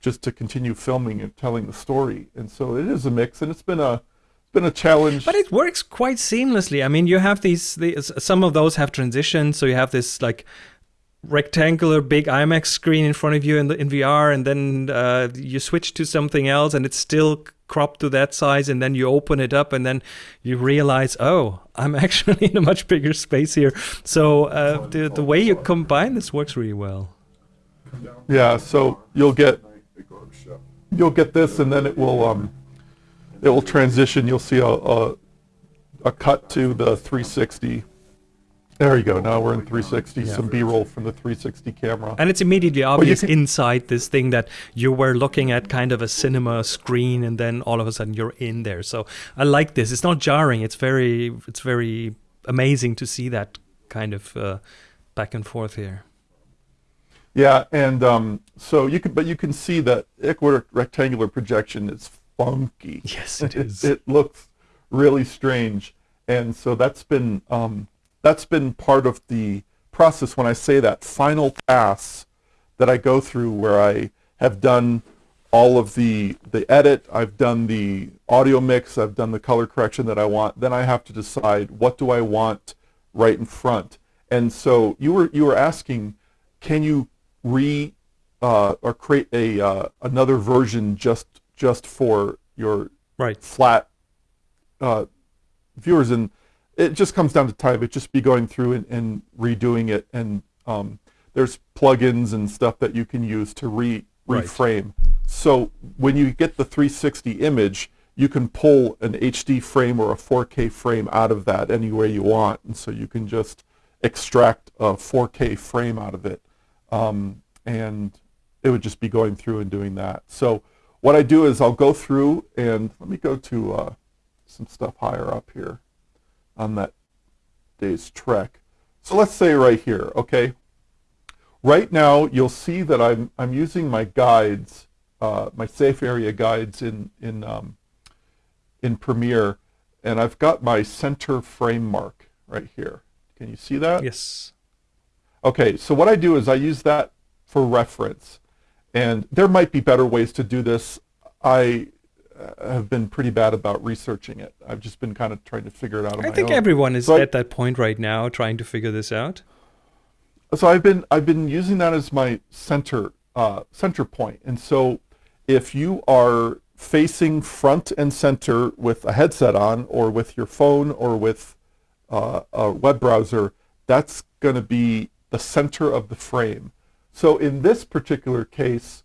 just to continue filming and telling the story. And so it is a mix, and it's been a been a challenge. But it works quite seamlessly. I mean, you have these, these some of those have transitions, so you have this like rectangular big IMAX screen in front of you in the in VR, and then uh, you switch to something else, and it's still cropped to that size, and then you open it up, and then you realize, oh, I'm [laughs] actually in a much bigger space here. So uh, the the way you combine this works really well. Yeah, so you'll get you'll get this, and then it will um, it will transition. You'll see a, a a cut to the 360. There you go. Now we're in 360. Yeah. Some B-roll from the 360 camera. And it's immediately obvious can- inside this thing that you were looking at kind of a cinema screen, and then all of a sudden you're in there. So I like this. It's not jarring. It's very, it's very amazing to see that kind of uh, back and forth here. Yeah, and um, so you can, but you can see that equirectangular projection is funky. Yes, it it, is. [laughs] it looks really strange, and so that's been um, that's been part of the process. When I say that final pass that I go through, where I have done all of the the edit, I've done the audio mix, I've done the color correction that I want. Then I have to decide what do I want right in front. And so you were you were asking, can you re uh, or create a uh, another version just just for your Right. flat uh, viewers and it just comes down to time it just be going through and, and redoing it and um, there's plugins and stuff that you can use to re Right. reframe so when you get the 360 image you can pull an HD frame or a 4K frame out of that any way you want and so you can just extract a 4K frame out of it um, and it would just be going through and doing that. So what I do is I'll go through and let me go to uh, some stuff higher up here on that day's trek. So let's say right here, okay. Right now you'll see that I'm I'm using my guides, uh, my safe area guides in in um, in Premiere, and I've got my center frame mark right here. Can you see that? Yes. Okay, so what I do is I use that for reference, and there might be better ways to do this. I uh, have been pretty bad about researching it. I've just been kind of trying to figure it out I think own. everyone is So I- at that point right now trying to figure this out. so I've been I've been using that as my center uh, center point, and so if you are facing front and center with a headset on, or with your phone, or with uh, a web browser, that's going to be the center of the frame. So in this particular case,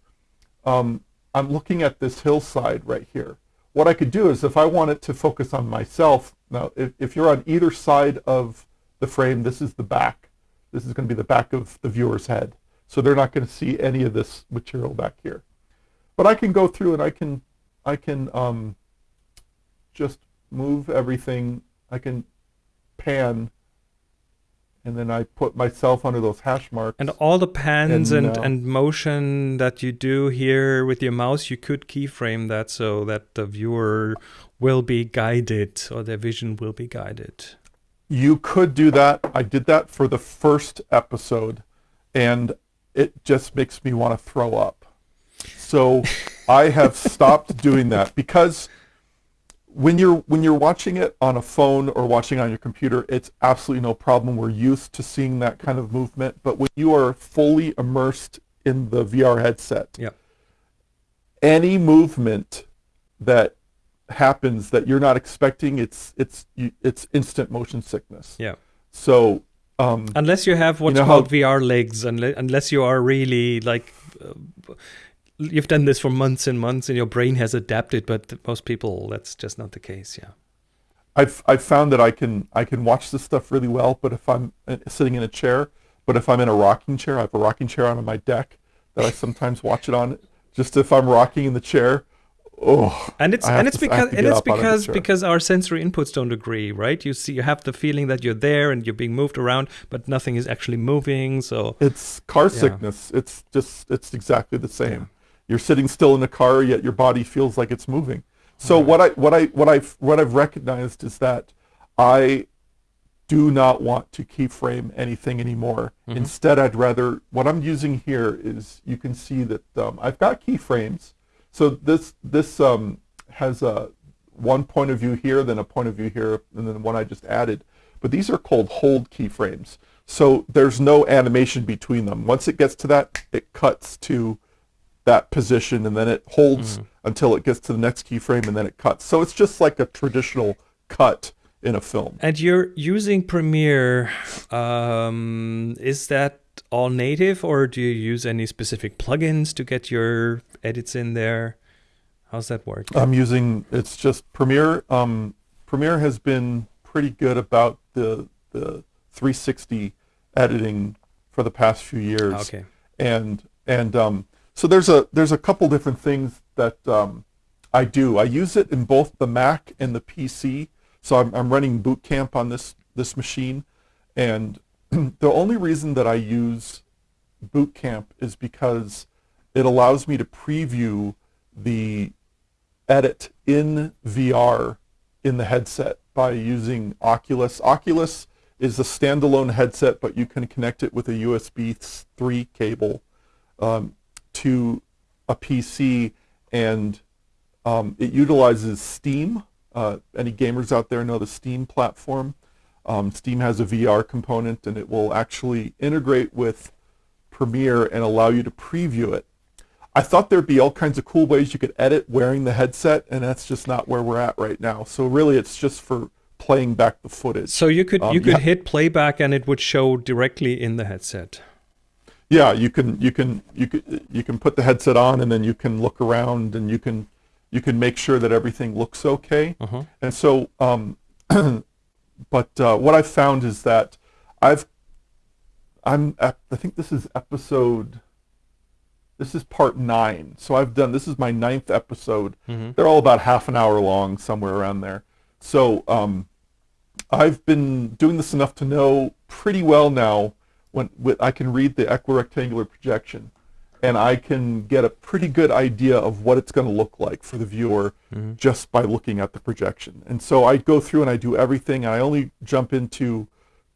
um, I'm looking at this hillside right here. What I could do is if I want it to focus on myself, now if, if you're on either side of the frame, this is the back. This is going to be the back of the viewer's head. So they're not going to see any of this material back here. But I can go through and I can, I can um, just move everything. I can pan and then I put myself under those hash marks. And all the pans And, and, uh, and motion that you do here with your mouse, you could keyframe that so that the viewer will be guided or their vision will be guided. You could do that. I did that for the first episode, and it just makes me want to throw up. So I have stopped doing that because when you're when you're watching it on a phone or watching on your computer, it's absolutely no problem. We're used to seeing that kind of movement. But when you are fully immersed in the VR headset, Yeah. any movement that happens that you're not expecting, it's it's it's instant motion sickness. Yeah. So Um, Unless you have what's know how- called VR legs, unless, unless you are really like, uh, you've done this for months and months and your brain has adapted, but most people, that's just not the case. Yeah. I've I've found that I can I can watch this stuff really well, but if I'm uh, sitting in a chair, but if I'm in a rocking chair, I have a rocking chair on my deck that I sometimes watch it on. Just if I'm rocking in the chair, oh, And it's and it's to- because and it's up out of because because our sensory inputs don't agree, right? You see, you have the feeling that you're there and you're being moved around, but nothing is actually moving. So It's car sickness. It's just it's exactly the same. Yeah. You're sitting still in a car, yet your body feels like it's moving. So Right. what I what I what I what I've recognized is that I do not want to keyframe anything anymore. Mhm. Instead, I'd rather what I'm using here is you can see that um, I've got keyframes. So this this um, has a one point of view here, then a point of view here, and then one I just added. But these are called hold keyframes. So there's no animation between them. Once it gets to that, it cuts to that position, and then it holds until it gets to the next keyframe, and then it cuts. So it's just like a traditional cut in a film. And you're using Premiere. Um, is that all native, or do you use any specific plugins to get your edits in there? How's that work? I'm using it's just Premiere. Um, Premiere has been pretty good about the the 360 editing for the past few years. okay. and and um, so there's a there's a couple different things that um, I do. I use it in both the Mac and the PC. So I'm, I'm running Boot Camp on this this machine, and [clears throat] the only reason that I use Boot Camp is because it allows me to preview the edit in VR in the headset by using Oculus. Oculus is a standalone headset, but you can connect it with a USB 3 cable um, to a PC, and um, it utilizes Steam. Uh, any gamers out there know the Steam platform. Um, Steam has a VR component, and it will actually integrate with Premiere and allow you to preview it. I thought there'd be all kinds of cool ways you could edit wearing the headset, and that's just not where we're at right now. So really, it's just for playing back the footage. So you could Um, you could yeah. hit playback and it would show directly in the headset. Yeah, you can you can you can you can put the headset on, and then you can look around, and you can you can make sure that everything looks okay. Uh-huh. And so, um, [clears throat] but uh, what I've found is that I've I'm at, I think this is episode. This is part nine. So I've done this is my ninth episode. Mhm. They're all about half an hour long, somewhere around there. So um, I've been doing this enough to know pretty well now when with, I can read the equirectangular projection, and I can get a pretty good idea of what it's going to look like for the viewer just by looking at the projection. And so I go through and I do everything. And I only jump into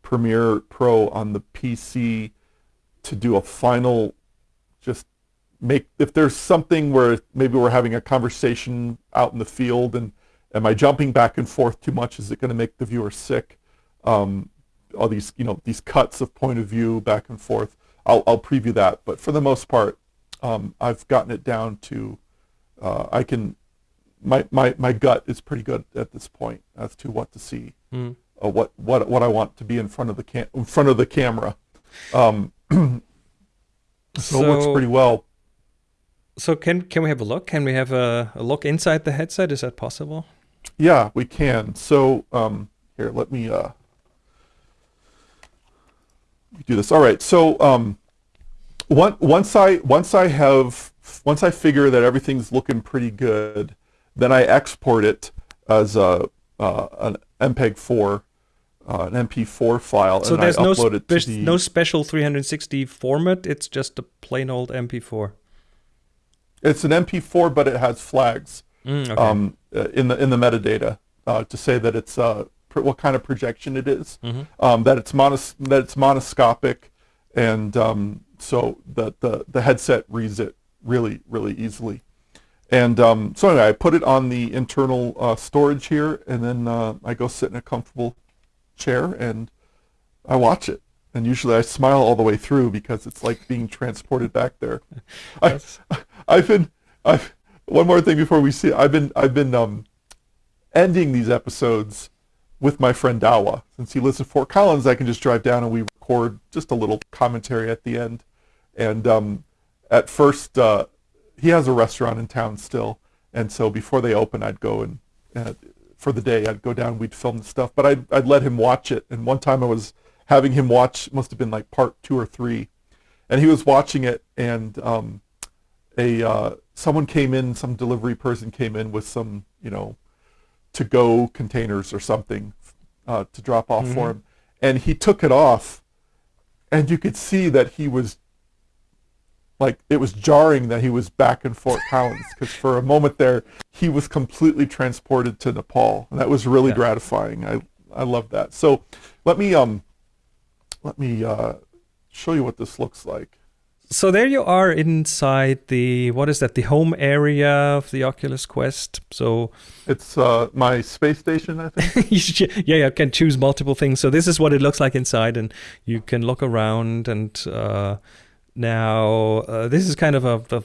Premiere Pro on the PC to do a final, just make if there's something where maybe we're having a conversation out in the field and am I jumping back and forth too much? Is it going to make the viewer sick? Um, all these you know these cuts of point of view back and forth. I'll I'll preview that, but for the most part, um, I've gotten it down to uh, I can my, my my gut is pretty good at this point as to what to see, Mm. uh, what what what I want to be in front of the cam in front of the camera. Um, [clears throat] so, it works pretty well. So can can we have a look? Can we have a, a look inside the headset? Is that possible? Yeah, we can. So um, here, let me uh, do this. All right. So um, one, once I once I have once I figure that everything's looking pretty good, then I export it as a uh, an MPEG four, uh, an MP4 file, So and there's I no upload it to the no special 360 format. It's just a plain old MP4. It's an MP4, but it has flags. Mm, okay. um, uh, in the in the metadata uh, to say that it's uh, what kind of projection it is, Mhm. um, that it's monos- that it's monoscopic, and um, so that the the headset reads it really really easily. And um, so anyway, I put it on the internal uh, storage here, and then uh, I go sit in a comfortable chair and I watch it. And usually I smile all the way through because it's like being transported back there. [laughs] I, [laughs] I've been I've one more thing before we see I've been I've been um ending these episodes with my friend Dawa. Since he lives in Fort Collins, I can just drive down and we record just a little commentary at the end. And um, at first, uh, he has a restaurant in town still, and so before they open, I'd go and uh, for the day, I'd go down, we'd film the stuff, but I'd I'd let him watch it. And one time, I was having him watch, must have been like part two or three, and he was watching it, and um, a uh, someone came in, some delivery person came in with some, you know, to go containers or something uh, to drop off Mm-hmm. for him, and he took it off, and you could see that he was like it was jarring that he was back in Fort Collins because for a moment there he was completely transported to Nepal, and that was really Yeah. gratifying. I I love that. So let me um let me uh, show you what this looks like. So there you are inside the what is that? The home area of the Oculus Quest. So It's uh, my space station, I think. [laughs] yeah, you can choose multiple things. So this is what it looks like inside, and you can look around. And uh, now uh, this is kind of a the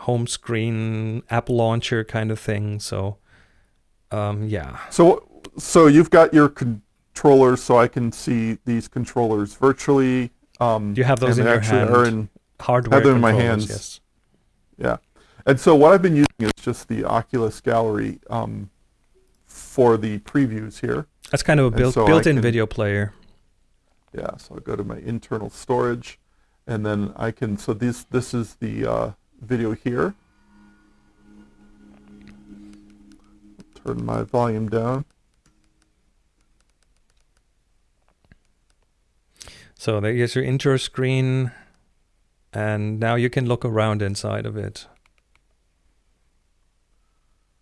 home screen app launcher kind of thing. So um, yeah, So so you've got your controllers, so I can see these controllers virtually. Um, You have those in your hand. Hardware. them in my hands. Yes. Yeah. And so what I've been using is just the Oculus Gallery um, for the previews here. That's kind of a built, so built-in video player. Yeah, so I go to my internal storage, and then I can, so this, this is the uh, video here. Turn my volume down. So there's your intro screen, and now you can look around inside of it.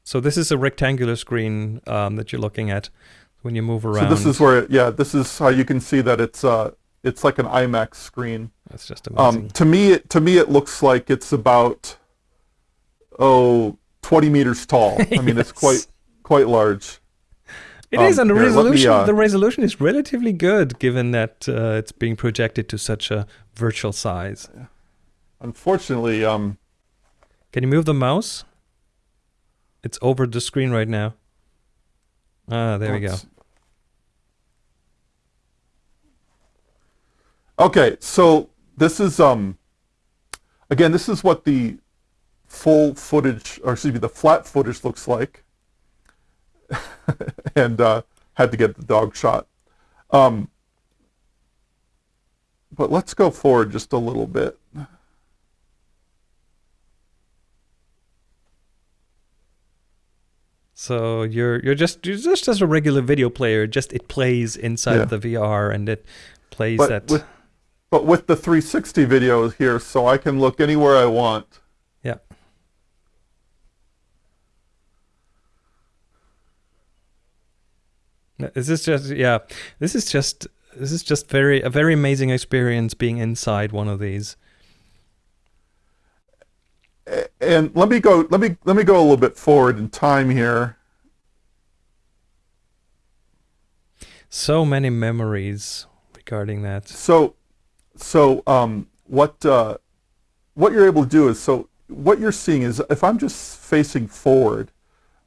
So this is a rectangular screen um, that you're looking at when you move around. So this is where, yeah, this is how you can see that it's, uh, it's like an IMAX screen. That's just amazing. Um, to me, it, to me, it looks like it's about oh 20 meters tall. [laughs] I mean, it's quite quite large. It is, um, and the here, let me, resolution uh, the resolution is relatively good, given that uh, it's being projected to such a virtual size. Unfortunately, um, Can you move the mouse? It's over the screen right now. Ah, there we go. Okay, so this is um, again, this is what the full footage, or excuse me, the flat footage looks like, [laughs] and uh, had to get the dog shot. Um, but let's go forward just a little bit. So you're you're just you're just as a regular video player. Just it plays inside Yeah. the VR and it plays But at with, but with the 360 video here, so I can look anywhere I want. yeah. This is just yeah. This is just this is just very a very amazing experience being inside one of these. And let me go. Let me let me go a little bit forward in time here. So many memories regarding that. So, so um, what uh, what you're able to do is so what you're seeing is if I'm just facing forward,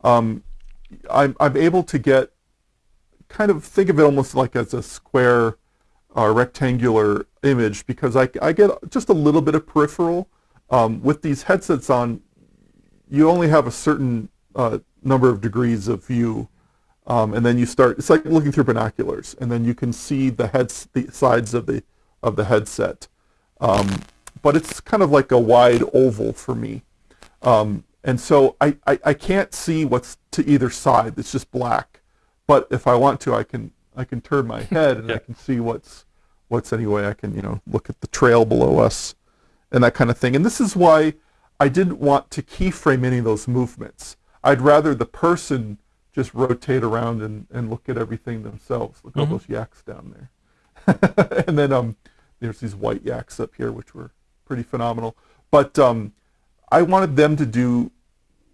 um, I'm I'm able to get kind of think of it almost like as a square uh, rectangular image because I, I get just a little bit of peripheral. Um, with these headsets on, you only have a certain uh, number of degrees of view, um, and then you start. It's like looking through binoculars, and then you can see the heads, the sides of the of the headset. Um, but it's kind of like a wide oval for me, um, and so I, I I can't see what's to either side. It's just black. But if I want to, I can I can turn my [laughs] head and I can see what's what's anyway. I can you know look at the trail below us and that kind of thing. And this is why I didn't want to keyframe any of those movements. I'd rather the person just rotate around and, and look at everything themselves. Look at all Mhm. those yaks down there. [laughs] and then um, there's these white yaks up here, which were pretty phenomenal. But um, I wanted them to do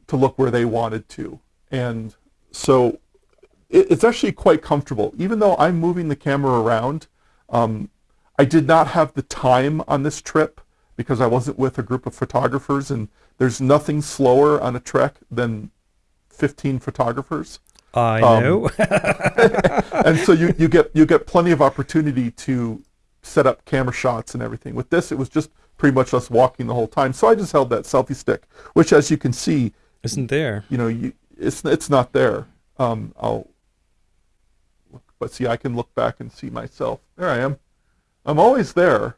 to look where they wanted to, and so it, it's actually quite comfortable. Even though I'm moving the camera around, um, I did not have the time on this trip because I wasn't with a group of photographers, and there's nothing slower on a trek than 15 photographers. I Um, know. [laughs] [laughs] and so you, you get you get plenty of opportunity to set up camera shots and everything. With this, it was just pretty much us walking the whole time. So I just held that selfie stick, which, as you can see, Isn't there? you know, you, it's it's not there. Um, I'll look, but see, I can look back and see myself. There I am. I'm always there.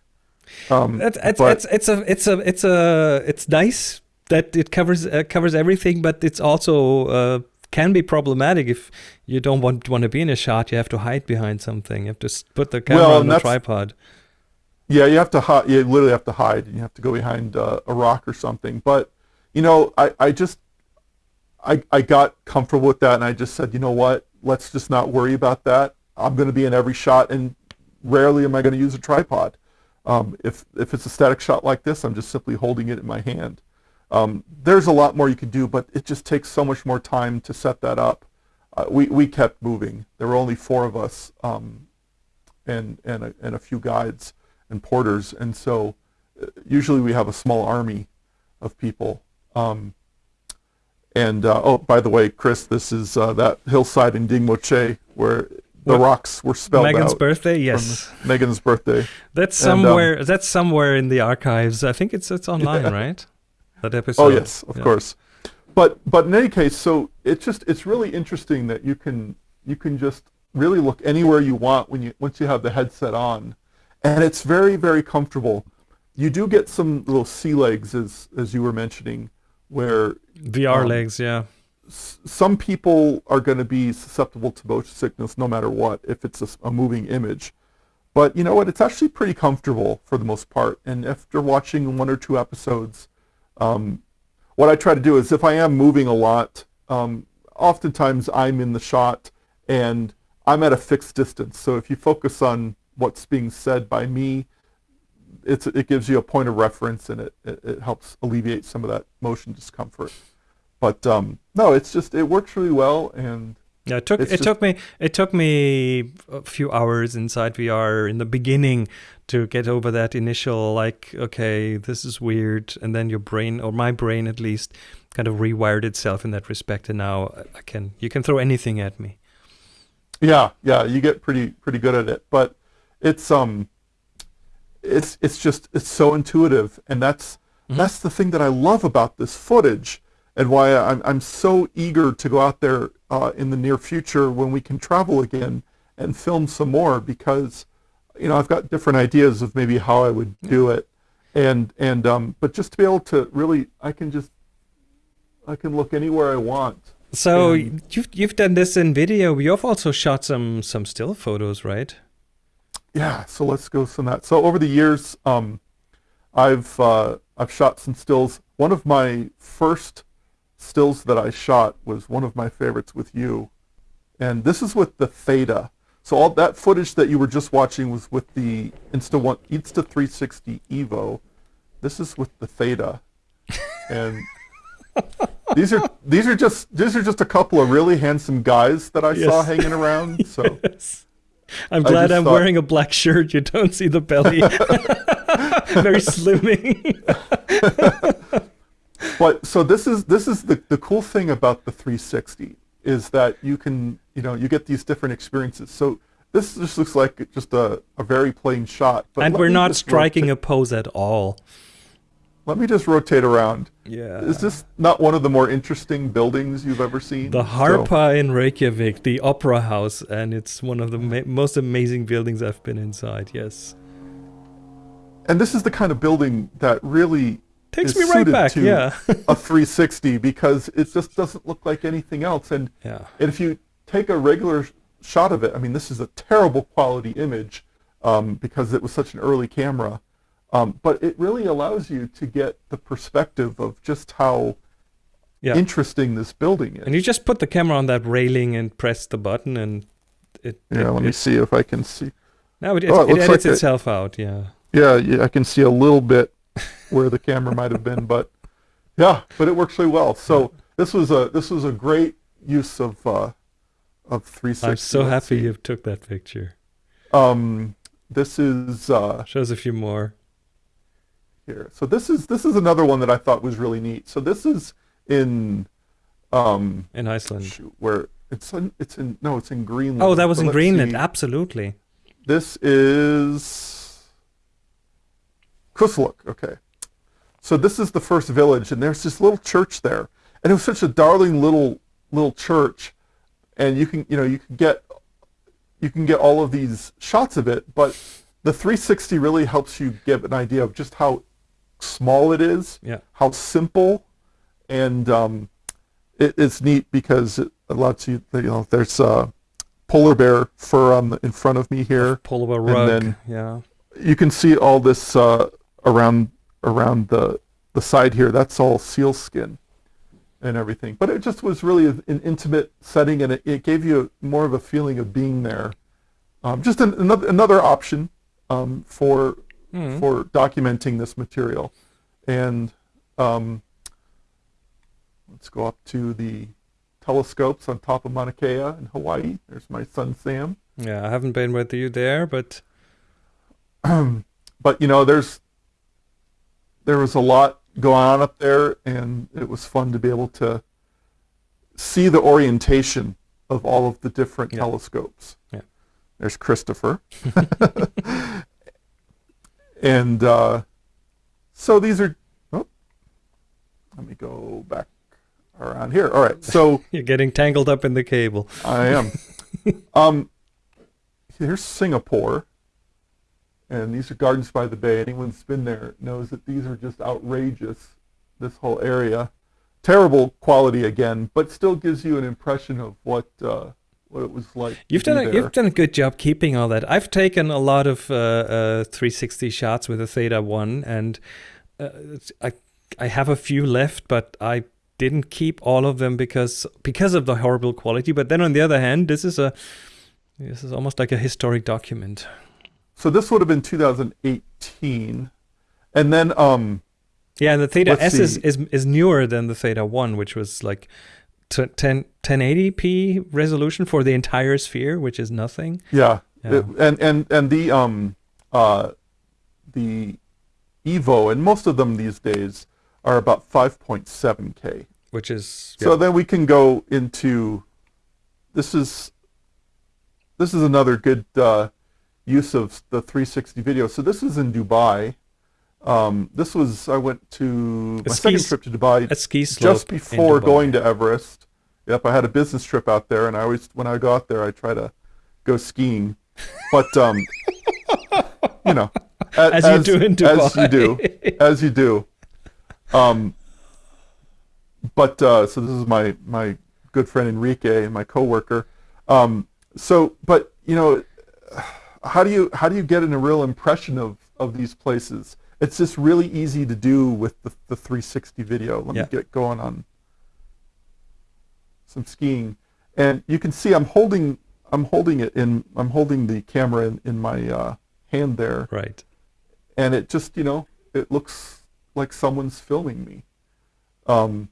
Um, It's it's, but- it's it's a it's a it's a it's nice that it covers uh, covers everything, but it's also uh, can be problematic if you don't want want to be in a shot. You have to hide behind something. You have to put the camera Well, on the tripod. Yeah, you have to hide. You literally have to hide, and you have to go behind uh, a rock or something. But you know, I, I just I I got comfortable with that, and I just said, you know what? Let's just not worry about that. I'm going to be in every shot, and rarely am I going to use a tripod. Um, if if it's a static shot like this, I'm just simply holding it in my hand. Um, there's a lot more you can do, but it just takes so much more time to set that up. Uh, we we kept moving. There were only four of us, um, and and a, and a few guides and porters, and so uh, usually we have a small army of people. Um, and uh, oh, by the way, Chris, this is uh, that hillside in Dingboche where the rocks were spelled Megan's out birthday, yes. Megan's birthday. That's and, um, somewhere. that's somewhere in the archives. I think it's it's online, Yeah. right? That episode. Oh yes, of Yeah. course. But but in any case, so it's just it's really interesting that you can you can just really look anywhere you want when you once you have the headset on, and it's very very comfortable. You do get some little sea legs as as you were mentioning, where VR Um, legs, yeah. Some people are going to be susceptible to motion sickness no matter what if it's a moving image. But you know what? It's actually pretty comfortable for the most part. And after watching one or two episodes, um, what I try to do is if I am moving a lot, um, oftentimes I'm in the shot and I'm at a fixed distance. So if you focus on what's being said by me, it's, it gives you a point of reference and it, it, it helps alleviate some of that motion discomfort. But um, no, it's just it works really well, and Yeah, it took It's it just- took me it took me a few hours inside VR in the beginning to get over that initial like okay this is weird. And then your brain or my brain at least kind of rewired itself in that respect. And now I can you can throw anything at me. yeah, yeah, you get pretty pretty good at it. But it's um, it's it's just it's so intuitive, and that's that's the thing that I love about this footage, and why I'm I'm so eager to go out there uh, in the near future when we can travel again and film some more because you know I've got different ideas of maybe how I would do it, and and um, but just to be able to really I can just I can look anywhere I want. So And- you've you've done this in video. You've also shot some some still photos, right? Yeah, so let's go some that. So over the years, um, I've uh, I've shot some stills. One of my first stills that I shot was one of my favorites with you, and this is with the Theta. So all that footage that you were just watching was with the Insta One Insta 360 Evo. This is with the Theta, and these are these are just these are just a couple of really handsome guys that I saw hanging around. [laughs] So. I'm glad I'm thought- wearing a black shirt. You don't see the belly. [laughs] [laughs] Very slimming. But so this is this is the, the cool thing about the 360 is that you can you know you get these different experiences so this just looks like just a, a very plain shot but and we're not striking a pose at all. let me just rotate around Yeah. is this not one of the more interesting buildings you've ever seen The So- Harpa in Reykjavik, the opera house, and it's one of the ma- most amazing buildings I've been inside. Yes, and this is the kind of building that really takes me right back. to Yeah, a 360 because it just doesn't look like anything else and yeah. And if you take a regular shot of it, I mean, this is a terrible quality image um, because it was such an early camera. Um, but it really allows you to get the perspective of just how Yeah. interesting this building is. And you just put the camera on that railing and press the button, and it. yeah, it, let me see if I can see. Now it, it, Oh, it it edits like it- itself out. Yeah. Yeah, yeah, I can see a little bit where the camera might have been, but yeah, but it works really well. So this was a this was a great use of uh, of 360. I'm so happy you took that picture. Um, this is uh, Shows a few more. here. So this is this is another one that I thought was really neat. So this is in um in Iceland. where it's in, it's in no it's in Greenland. Oh, that was So in Greenland. see. Absolutely. This is Kulusuk, okay. So this is the first village, and there's this little church there, and it was such a darling little little church, and you can you know you can get you can get all of these shots of it, but the 360 really helps you get an idea of just how small it is, Yeah. how simple, and um, it, it's neat because it allows you you know there's uh, polar bear fur on the, in front of me here. Pull a rug. and then- yeah. You can see all this uh, around around the the side here. That's all seal skin and everything. But it just was really an intimate setting, and it, it gave you more of a feeling of being there. Um, just an, another another option um, for Mhm. for documenting this material. And um, let's go up to the telescopes on top of Mauna Kea in Hawaii. There's my son Sam. Yeah, I haven't been with you there, but [clears throat] but you know, there's there was a lot going on up there, and it was fun to be able to see the orientation of all of the different Yeah. telescopes. Yeah. There's Christopher, [laughs] and uh, so these are. Oh, let me go back around here. All right, so. [laughs] you're getting tangled up in the cable. I am. [laughs] um, here's Singapore, and these are Gardens by the Bay. Anyone that's been there knows that these are just outrageous. This whole area, terrible quality again, but still gives you an impression of what uh, what it was like. You've done a, there. you've done a good job keeping all that. I've taken a lot of uh, uh, 360 shots with a Theta One, and uh, I I have a few left, but I didn't keep all of them because because of the horrible quality. But then on the other hand, this is a this is almost like a historic document. So this would have been 2018, and then um, Yeah, and the Theta S is, see. is is newer than the Theta One, which was like t- 10 1080p resolution for the entire sphere, which is nothing. yeah, Yeah. It- and and and the um uh the Evo and most of them these days are about 5.7k. Which is So then we can go into this is this is another good uh, use of the 360 video. So this is in Dubai. Um, this was I went to A my second trip to Dubai a ski slope just before going to Everest. Yep, I had a business trip out there, and I always when I got there, I try to go skiing. But um, you know, a- [laughs] As you do in Dubai. as you do, as you do. Um, but uh, so this is my my good friend Enrique, and my coworker. Um, so, but you know, how do you how do you get in a real impression of of these places? It's just really easy to do with the, the 360 video. Let Yeah. me get going on some skiing, and you can see I'm holding I'm holding it in I'm holding the camera in, in my uh, hand there, right. and it just you know it looks like someone's filming me um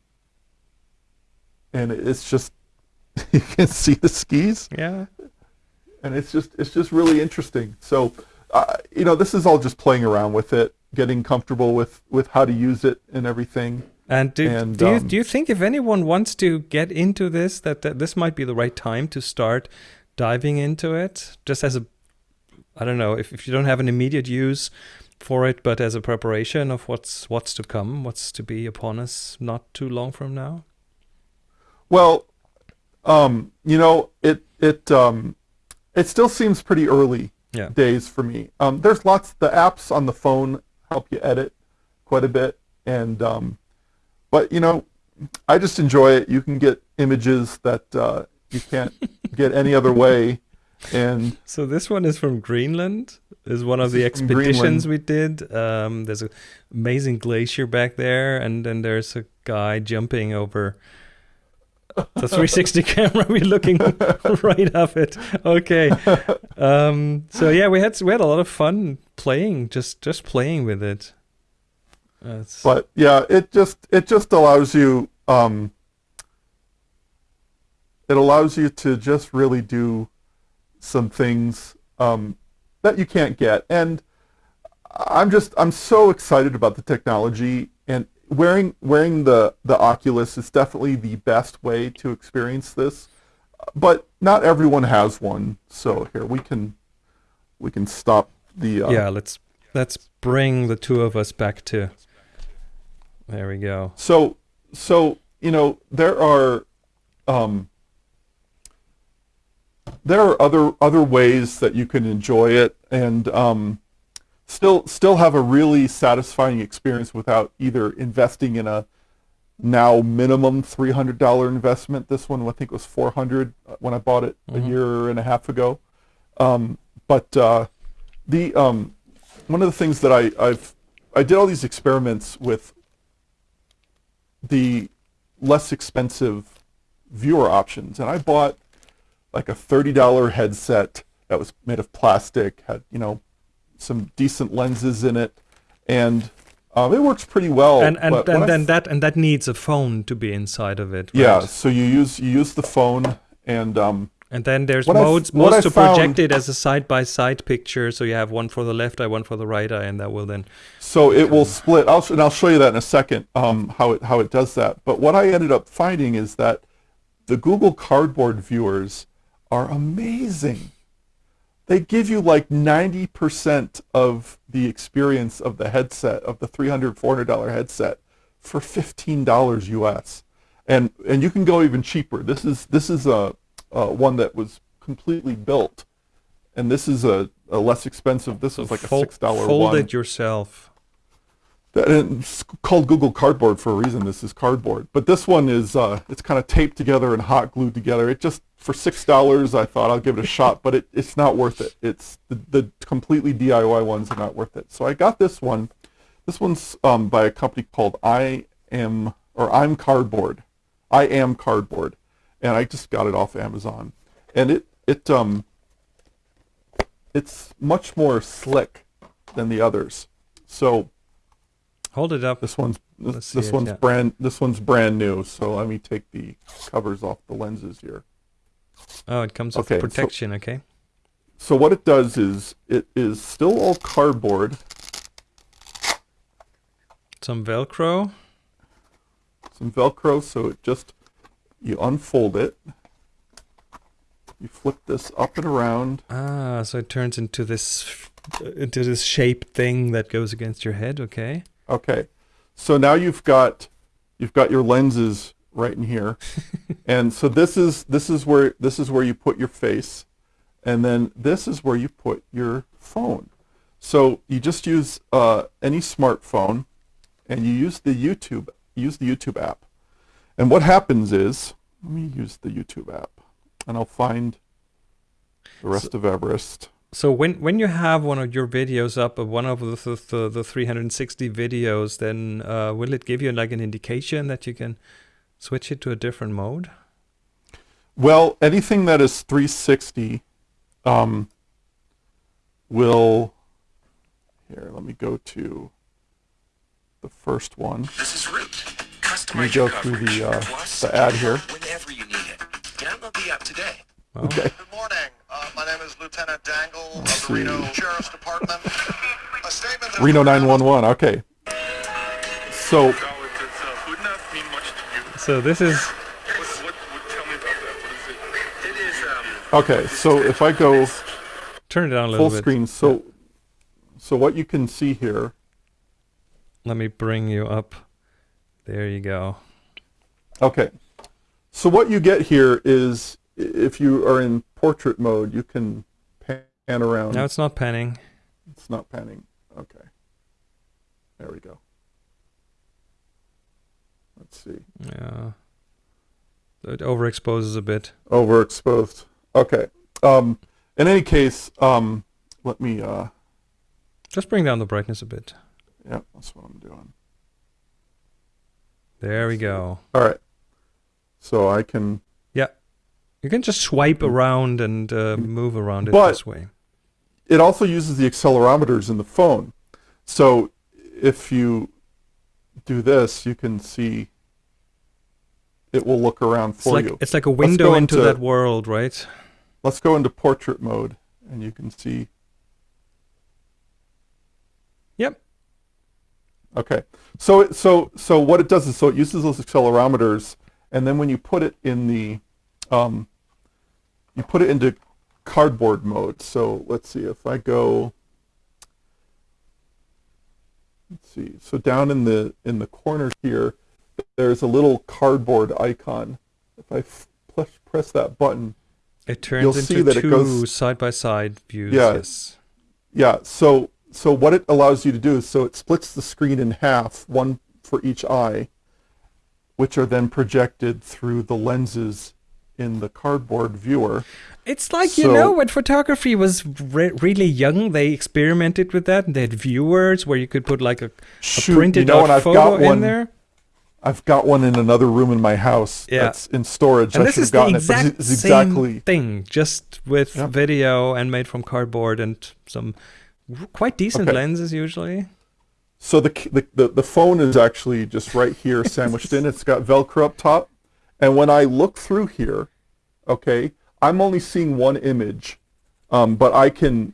and it's just [laughs] you can see the skis Yeah. And it's just it's just really interesting. So uh, you know this is all just playing around with it getting comfortable with with how to use it and everything. And do, And, do you um, do you think if anyone wants to get into this that, that this might be the right time to start diving into it? Just as a I don't know if, if you don't have an immediate use for it but as a preparation of what's what's to come what's to be upon us not too long from now? Well um you know it it um it still seems pretty early yeah days for me. Um, there's lots. The apps on the phone help you edit quite a bit, and um, but you know, I just enjoy it. You can get images that uh, you can't [laughs] get any other way, and So this one is from Greenland. Is one of the This is from expeditions we did. Um, there's an amazing glacier back there, and then there's a guy jumping over the 360 [laughs] camera. We're looking [laughs] right up it. Okay. Um, so yeah, we had we had a lot of fun playing, just just playing with it. It's- but yeah, it just it just allows you. Um, it allows you to just really do some things um, that you can't get, and I'm just I'm so excited about the technology wearing wearing the the Oculus is definitely the best way to experience this. But not everyone has one, so here we can we can stop the uh, yeah, let's let's bring the two of us back to. There we go. So, so you know, there are, um, there are other other ways that you can enjoy it and um, still still have a really satisfying experience without either investing in a now minimum three hundred dollar investment. This one I think was four hundred when I bought it Mhm. a year and a half ago. Um, but uh, the um, one of the things that I, I've I did all these experiments with the less expensive viewer options, and I bought like a thirty dollar headset that was made of plastic, had you know some decent lenses in it, and um, it works pretty well. and and, but and then that and that needs a phone to be inside of it. yeah, so you use you use the phone and um, And then there's What I f- modes modes to project it as a side by side picture. So you have one for the left eye, one for the right eye, and that will then So it will split. I'll, and I'll show you that in a second um, how it how it does that. But what I ended up finding is that the Google Cardboard viewers are amazing. They give you like 90% of the experience of the headset of the $300, 400 dollar headset for $15 US. And and you can go even cheaper. This is this is a, a one that was completely built. And this is a, a less expensive. This was like a $6 fold one. it yourself. It's called Google Cardboard for a reason. This is cardboard, but this one is uh, it's kind of taped together and hot glued together. It just for six dollars, I thought I'll give it a shot, but it, it's not worth it. It's the, the completely DIY ones are not worth it. So I got this one. This one's um, by a company called I Am or I'm Cardboard. I Am Cardboard, and I just got it off Amazon, and it it um it's much more slick than the others. So Hold it up. this one's this, this it, one's yeah. brand this one's brand new. So let me take the covers off the lenses here. Oh, it comes Okay, with so- protection. okay. So what it does is it is still all cardboard, Some Velcro. some Velcro. So it just you unfold it, you flip this up and around. Ah, so it turns into this into this shape thing that goes against your head. Okay. Okay, so now you've got you've got your lenses right in here, [laughs] and so this is this is where this is where you put your face, and then this is where you put your phone. So you just use uh, any smartphone, and you use the YouTube use the YouTube app, and what happens is let me use the YouTube app, and I'll find the rest of Everest. So when when you have one of your videos up, uh, one of the the, the, the 360 videos, then uh, will it give you like an indication that you can switch it to a different mode? Well, anything that is 360 um, will. Here, let me go to the first one. This is Root. Let me Customize go your through coverage. the, uh, Plus, the ad here. Whenever you need it. Download the app today. Well, Okay. Good morning. My name is Lieutenant Dangle Let's the Reno. Sheriff's Department. A statement that Reno 911. Okay. So Now, does uh, Hoodnut mean much to you? So this is What, what, what, tell me about that. What is it? It is, um, okay. So if I go turn it down a little full bit. screen, so so what you can see here. Let me bring you up. There you go. Okay. So what you get here is i- if you are in portrait mode, you can pan around. Now it's not panning. It's not panning. Okay. There we go. Let's see. Yeah. It overexposes a bit. Overexposed. Okay. Um, in any case, um, let me. Uh, Just bring down the brightness a bit. yeah, that's what I'm doing. There we go. All right. So I can. You can just swipe around and uh, move around it But- this way. It also uses the accelerometers in the phone. So if you do this, you can see. It will look around It's for like you. it's like a window into into- that world, right? Let's go into portrait mode, and you can see. Yep. Okay. So it, so so what it does is so it uses those accelerometers, and then when you put it in the, um, you put it into cardboard mode. So let's see if I go. let's see. So down in the in the corner here, there's a little cardboard icon. If I press, press that button, It turns You'll into see that it two goes- side by side views. Yeah. Yes. yeah. So so what it allows you to do is so it splits the screen in half, one for each eye, which are then projected through the lenses in the cardboard viewer. It's like you know when photography was re- really young, they experimented with that. They had viewers where you could put like a, a Shoot, printed you know, out and I've photo got in one- there. I've got one in another room in my house Yeah. that's in storage. And I this should is have the gotten exact it, it's same exactly thing, just with Yep. video and made from cardboard and some quite decent Okay. lenses usually. So the, the the the phone is actually just right here, sandwiched in. It's got Velcro up top, and when I look through here, okay, I'm only seeing one image, um, but I can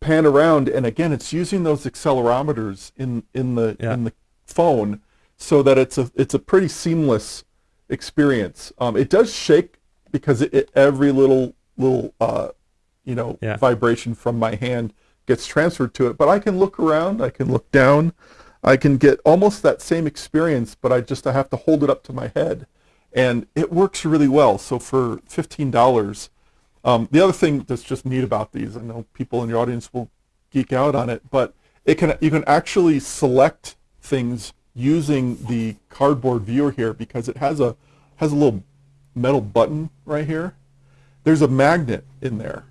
pan around, and again, it's using those accelerometers in in the Yeah. in the phone, so that it's a it's a pretty seamless experience. Um, it does shake because it, it every little little uh, you know Yeah. vibration from my hand gets transferred to it but i can look around i can look down i can get almost that same experience but i just i have to hold it up to my head and it works really well. So for $15 um, the other thing that's just neat about these i know people in your audience will geek out on it but it can you can actually select things using the cardboard viewer here because it has a has a little metal button right here. There's a magnet in there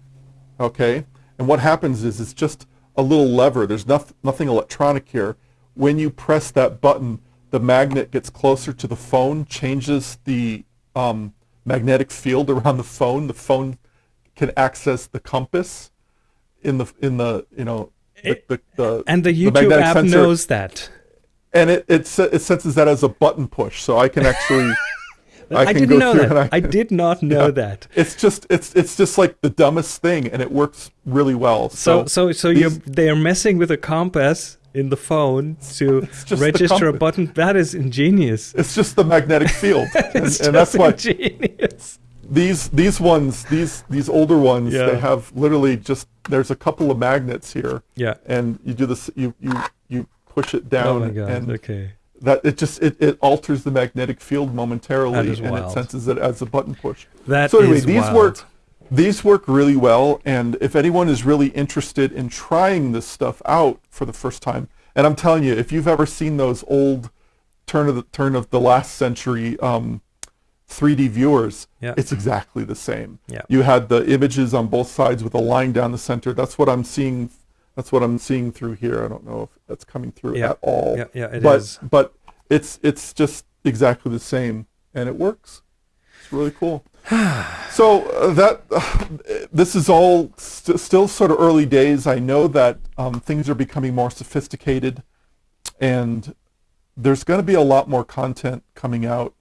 okay? And what happens is it's just a little lever. There's noth- nothing electronic here. When you press that button the magnet gets closer to the phone changes the um, magnetic field around the phone the phone can access the compass in the in the you know the, the, the And the YouTube magnetic app sensor. knows that. and it, it it senses that as a button push so i can actually [laughs] I, can didn't know that. and I, did not [laughs] know Yeah. that. it's just it's it's just like the dumbest thing and it works really well So so so you these- they're messing with a compass in the phone to [laughs] register a button. That is ingenious. it's just the magnetic field [laughs] and, and that's why ingenious. these these ones these these older ones Yeah. they have literally just there's a couple of magnets here Yeah. and you do this you you you push it down Oh my god. and okay. that it just it, it alters the magnetic field momentarily and it senses it as a button push That so anyway these wild. work these work really well and if anyone is really interested in trying this stuff out for the first time and i'm telling you if you've ever seen those old turn of the turn of the last century um, 3d viewers Yeah. it's exactly the same Yeah. you had the images on both sides with a line down the center that's what i'm seeing that's what i'm seeing through here i don't know if that's coming through Yeah. at all Yeah, yeah, it but is. but it's it's just exactly the same and it works it's really cool [sighs] so uh, that this is all st- still sort of early days. I know that um, things are becoming more sophisticated and there's going to be a lot more content coming out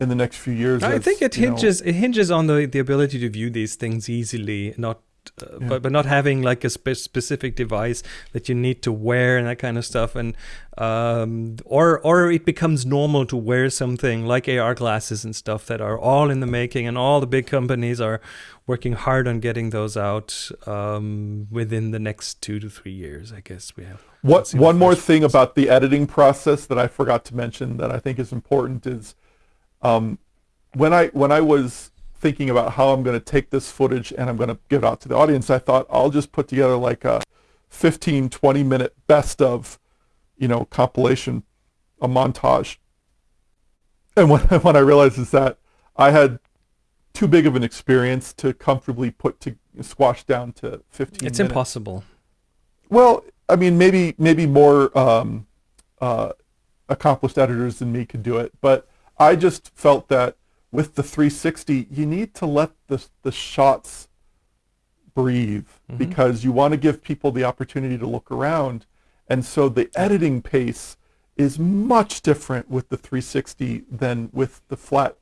in the next few years I as, think it you know- hinges it hinges on the, the ability to view these things easily, not uh, but but not having like a spe- specific device that you need to wear and that kind of stuff, and um, or or it becomes normal to wear something like AR glasses and stuff that are all in the making, and all the big companies are working hard on getting those out um, within the next two to three years. I guess we have. What Let's see the one more thing about the editing process that I forgot to mention that I think is important is um, when I when I was thinking about how I'm going to take this footage and I'm going to give it out to the audience, I thought I'll just put together like a 15, 20 minute best of, you know, compilation, a montage. And when [laughs] what I realized is that I had too big of an experience to comfortably put to squash down to 15 It's minutes. impossible. Well, I mean, maybe maybe more um, uh, accomplished editors than me could do it, but I just felt that with the 360, you need to let the the shots breathe because you want to give people the opportunity to look around, and so the editing pace is much different with the 360 than with the flat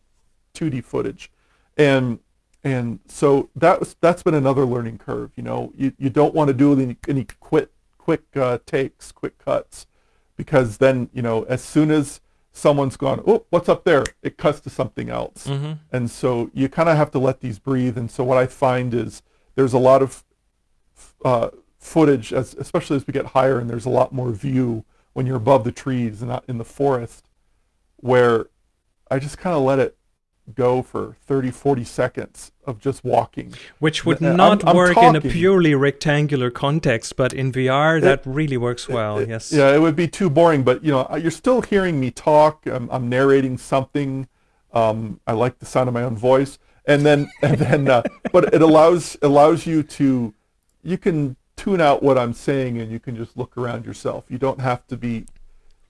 2D footage, and and so that was that's been another learning curve. You know, you, you don't want to do any, any quick quick uh, takes, quick cuts, because then you know as soon as someone's gone, oh, what's up there? It cuts to something else, and so you kind of have to let these breathe. And so what I find is there's a lot of uh, footage, as, especially as we get higher, and there's a lot more view when you're above the trees and not in the forest, where I just kind of let it go for 30, 40 seconds of just walking. Which would I'm- not I'm work in a purely rectangular context, but in VR that really works well. It- yes. Yeah, it would be too boring, but you know, you're still hearing me talk. I'm, I'm narrating something. Um, I like the sound of my own voice, and then [laughs] and then, uh, but it allows allows you to, you can tune out what I'm saying, and you can just look around yourself. You don't have to be,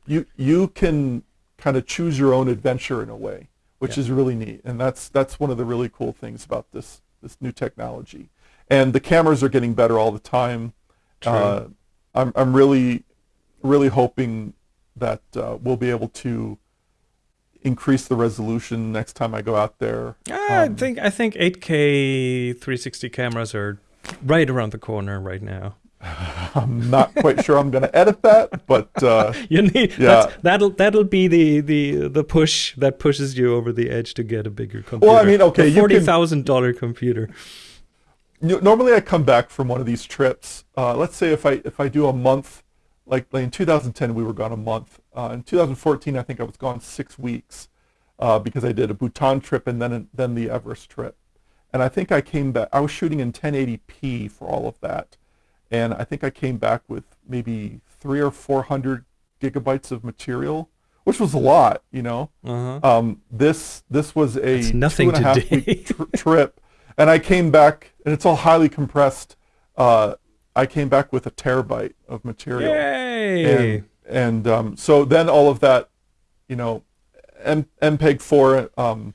you you can kind of choose your own adventure in a way, which is really neat, and that's that's one of the really cool things about this this new technology. And the cameras are getting better all the time. Uh, I'm I'm really really hoping that uh, we'll be able to increase the resolution next time I go out there. I Um, think I think 8K 360 cameras are right around the corner right now. [laughs] I'm not quite sure I'm going to edit that, but uh, [laughs] You need Yeah. that's, that'll that'll be the, the the push that pushes you over the edge to get a bigger computer. Well, I mean, okay, a forty thousand dollar computer. you normally I come back from one of these trips. Uh, let's say if I if I do a month, like, like in 2010 we were gone a month. Uh, in 2014 I think I was gone six weeks uh, because I did a Bhutan trip and then then the Everest trip. And I think I came back. I was shooting in 1080p for all of that, and I think I came back with maybe three or four hundred gigabytes of material, which was a lot, you know. Uh-huh. Um, this this was a That's nothing two and a half today. week tr- trip, and I came back, and it's all highly compressed. Uh, I came back with a terabyte of material, Yay! and and um, so then all of that, you know, M- MPEG four, um,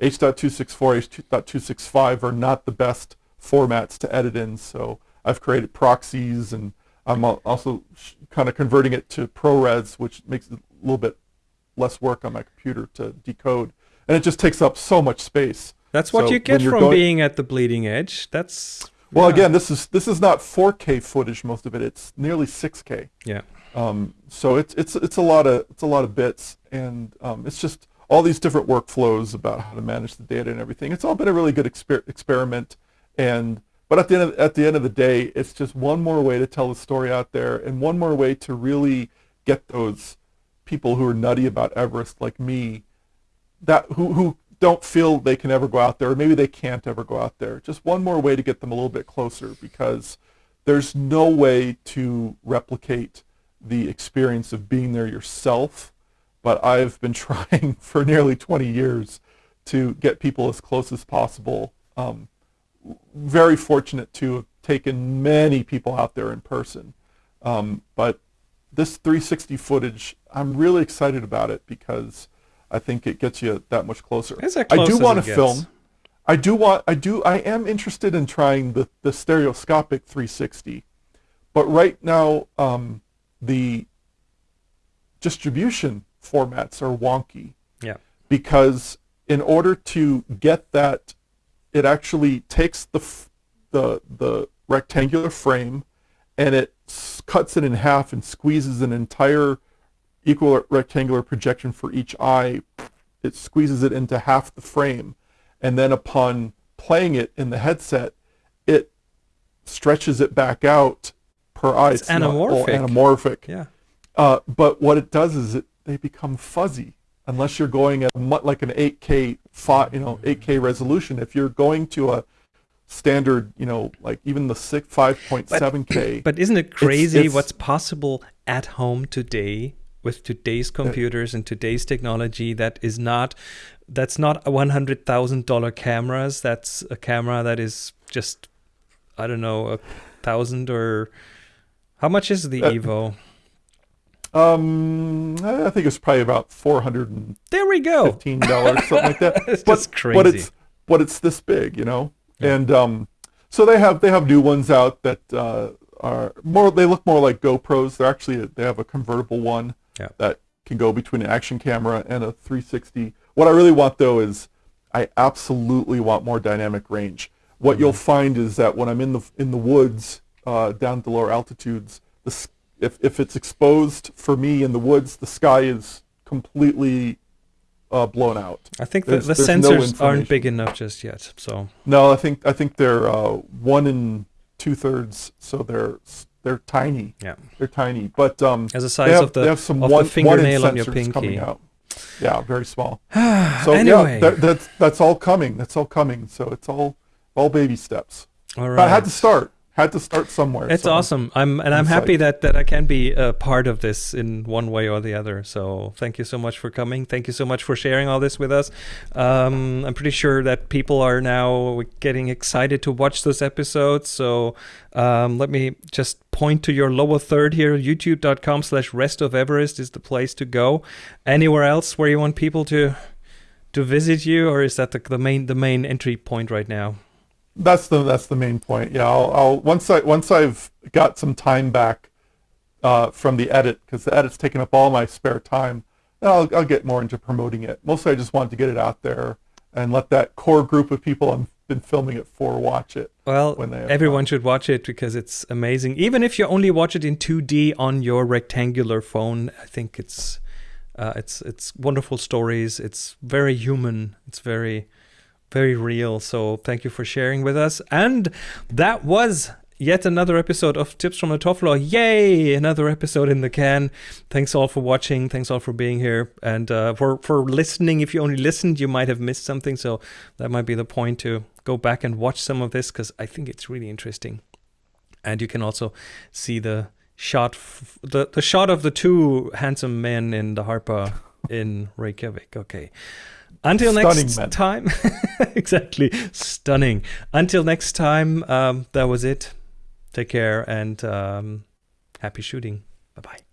H.264, H.265 are not the best formats to edit in. So I've created proxies, and I'm also sh- kind of converting it to ProRes, which makes it a little bit less work on my computer to decode, and it just takes up so much space. That's what So you get from going- being at the bleeding edge. That's Well, yeah. again, this is this is not 4K footage. Most of it, it's nearly 6K. yeah. Um, so it's it's it's a lot of it's a lot of bits, and um, it's just all these different workflows about how to manage the data and everything. It's all been a really good exper- experiment, and but at the end of, at the end of the day, it's just one more way to tell the story out there, and one more way to really get those people who are nutty about Everest like me, that who who don't feel they can ever go out there, or maybe they can't ever go out there. Just one more way to get them a little bit closer because there's no way to replicate the experience of being there yourself. But I've been [laughs] trying for nearly 20 years to get people as close as possible. Um, very fortunate to have taken many people out there in person. Um, but this 360 footage, I'm really excited about it because I think it gets you that much closer. I do want to film. I do want. I do. I am interested in trying the the stereoscopic 360, but right now um, the distribution formats are wonky Yeah. because in order to get that, it actually takes the f- the the rectangular frame and it s- cuts it in half and squeezes an entire equirectangular projection for each eye. It squeezes it into half the frame, and then upon playing it in the headset, it stretches it back out per eye. It's all anamorphic. anamorphic. Yeah. Uh, but what it does is it they become fuzzy unless you're going at like an 8K you know 8K resolution. If you're going to a standard, you know, like even the six 5.7K. But isn't it crazy it's- what's possible at home today with today's computers and today's technology that is not that's not a one hundred thousand dollar cameras. That's a camera that is just I don't know a thousand or how much is the Uh, Evo? Um, I think it's probably about 415 There we go. fifteen dollars, something like that. [laughs] It's but, just But it's but it's this big, you know. And um, so they have they have new ones out that uh, are more. They look more like GoPros. They're actually they have a convertible one Yeah. that can go between an action camera and a 360. What I really want though is I absolutely want more dynamic range. What Mm-hmm. you'll find is that when I'm in the in the woods uh, down the lower altitudes, the if if it's exposed for me in the woods, the sky is completely uh, blown out. I think the, the there's no sensors aren't big enough just yet. So No, I think I think they're uh, one and two thirds, so they're they're tiny. Yeah. They're tiny, but um, As the they size have, of the- they have some of the one, one fingernail on your sensors coming pinky. out. Yeah, very small. [sighs] so Anyway. yeah, that, that's that's all coming. That's all coming. So it's all all baby steps. All But I had to start. Had to start somewhere. It's so awesome. I'm and I'm happy that that I can be a part of this in one way or the other. So thank you so much for coming. Thank you so much for sharing all this with us. Um, I'm pretty sure that people are now getting excited to watch those episodes. So um, let me just point to your lower third here. YouTube.com slash rest of Everest is the place to go. Anywhere else where you want people to to visit you, or is that the, the main the main entry point right now? That's the that's the main point. Yeah, I'll, I'll once I once I've got some time back uh, from the edit because the edit's taken up all my spare time. Then I'll I'll get more into promoting it. Mostly, I just wanted to get it out there and let that core group of people I've been filming it for watch it. Well, when they everyone should watch it because it's amazing. Even if you only watch it in 2D on your rectangular phone, I think it's uh, it's it's wonderful stories. It's very human. It's very very real. So thank you for sharing with us. And that was yet another episode of Tips from the Top Floor. Yay! Another episode in the can. Thanks all for watching. Thanks all for being here and uh, for for listening. If you only listened, you might have missed something. So that might be the point to go back and watch some of this because I think it's really interesting. And you can also see the shot, the the shot of the two handsome men in the Harpa in Reykjavik. Okay. Until Stunning next men. time. [laughs] exactly. Stunning. Until next time, um, that was it. Take care and um, happy shooting. Bye bye.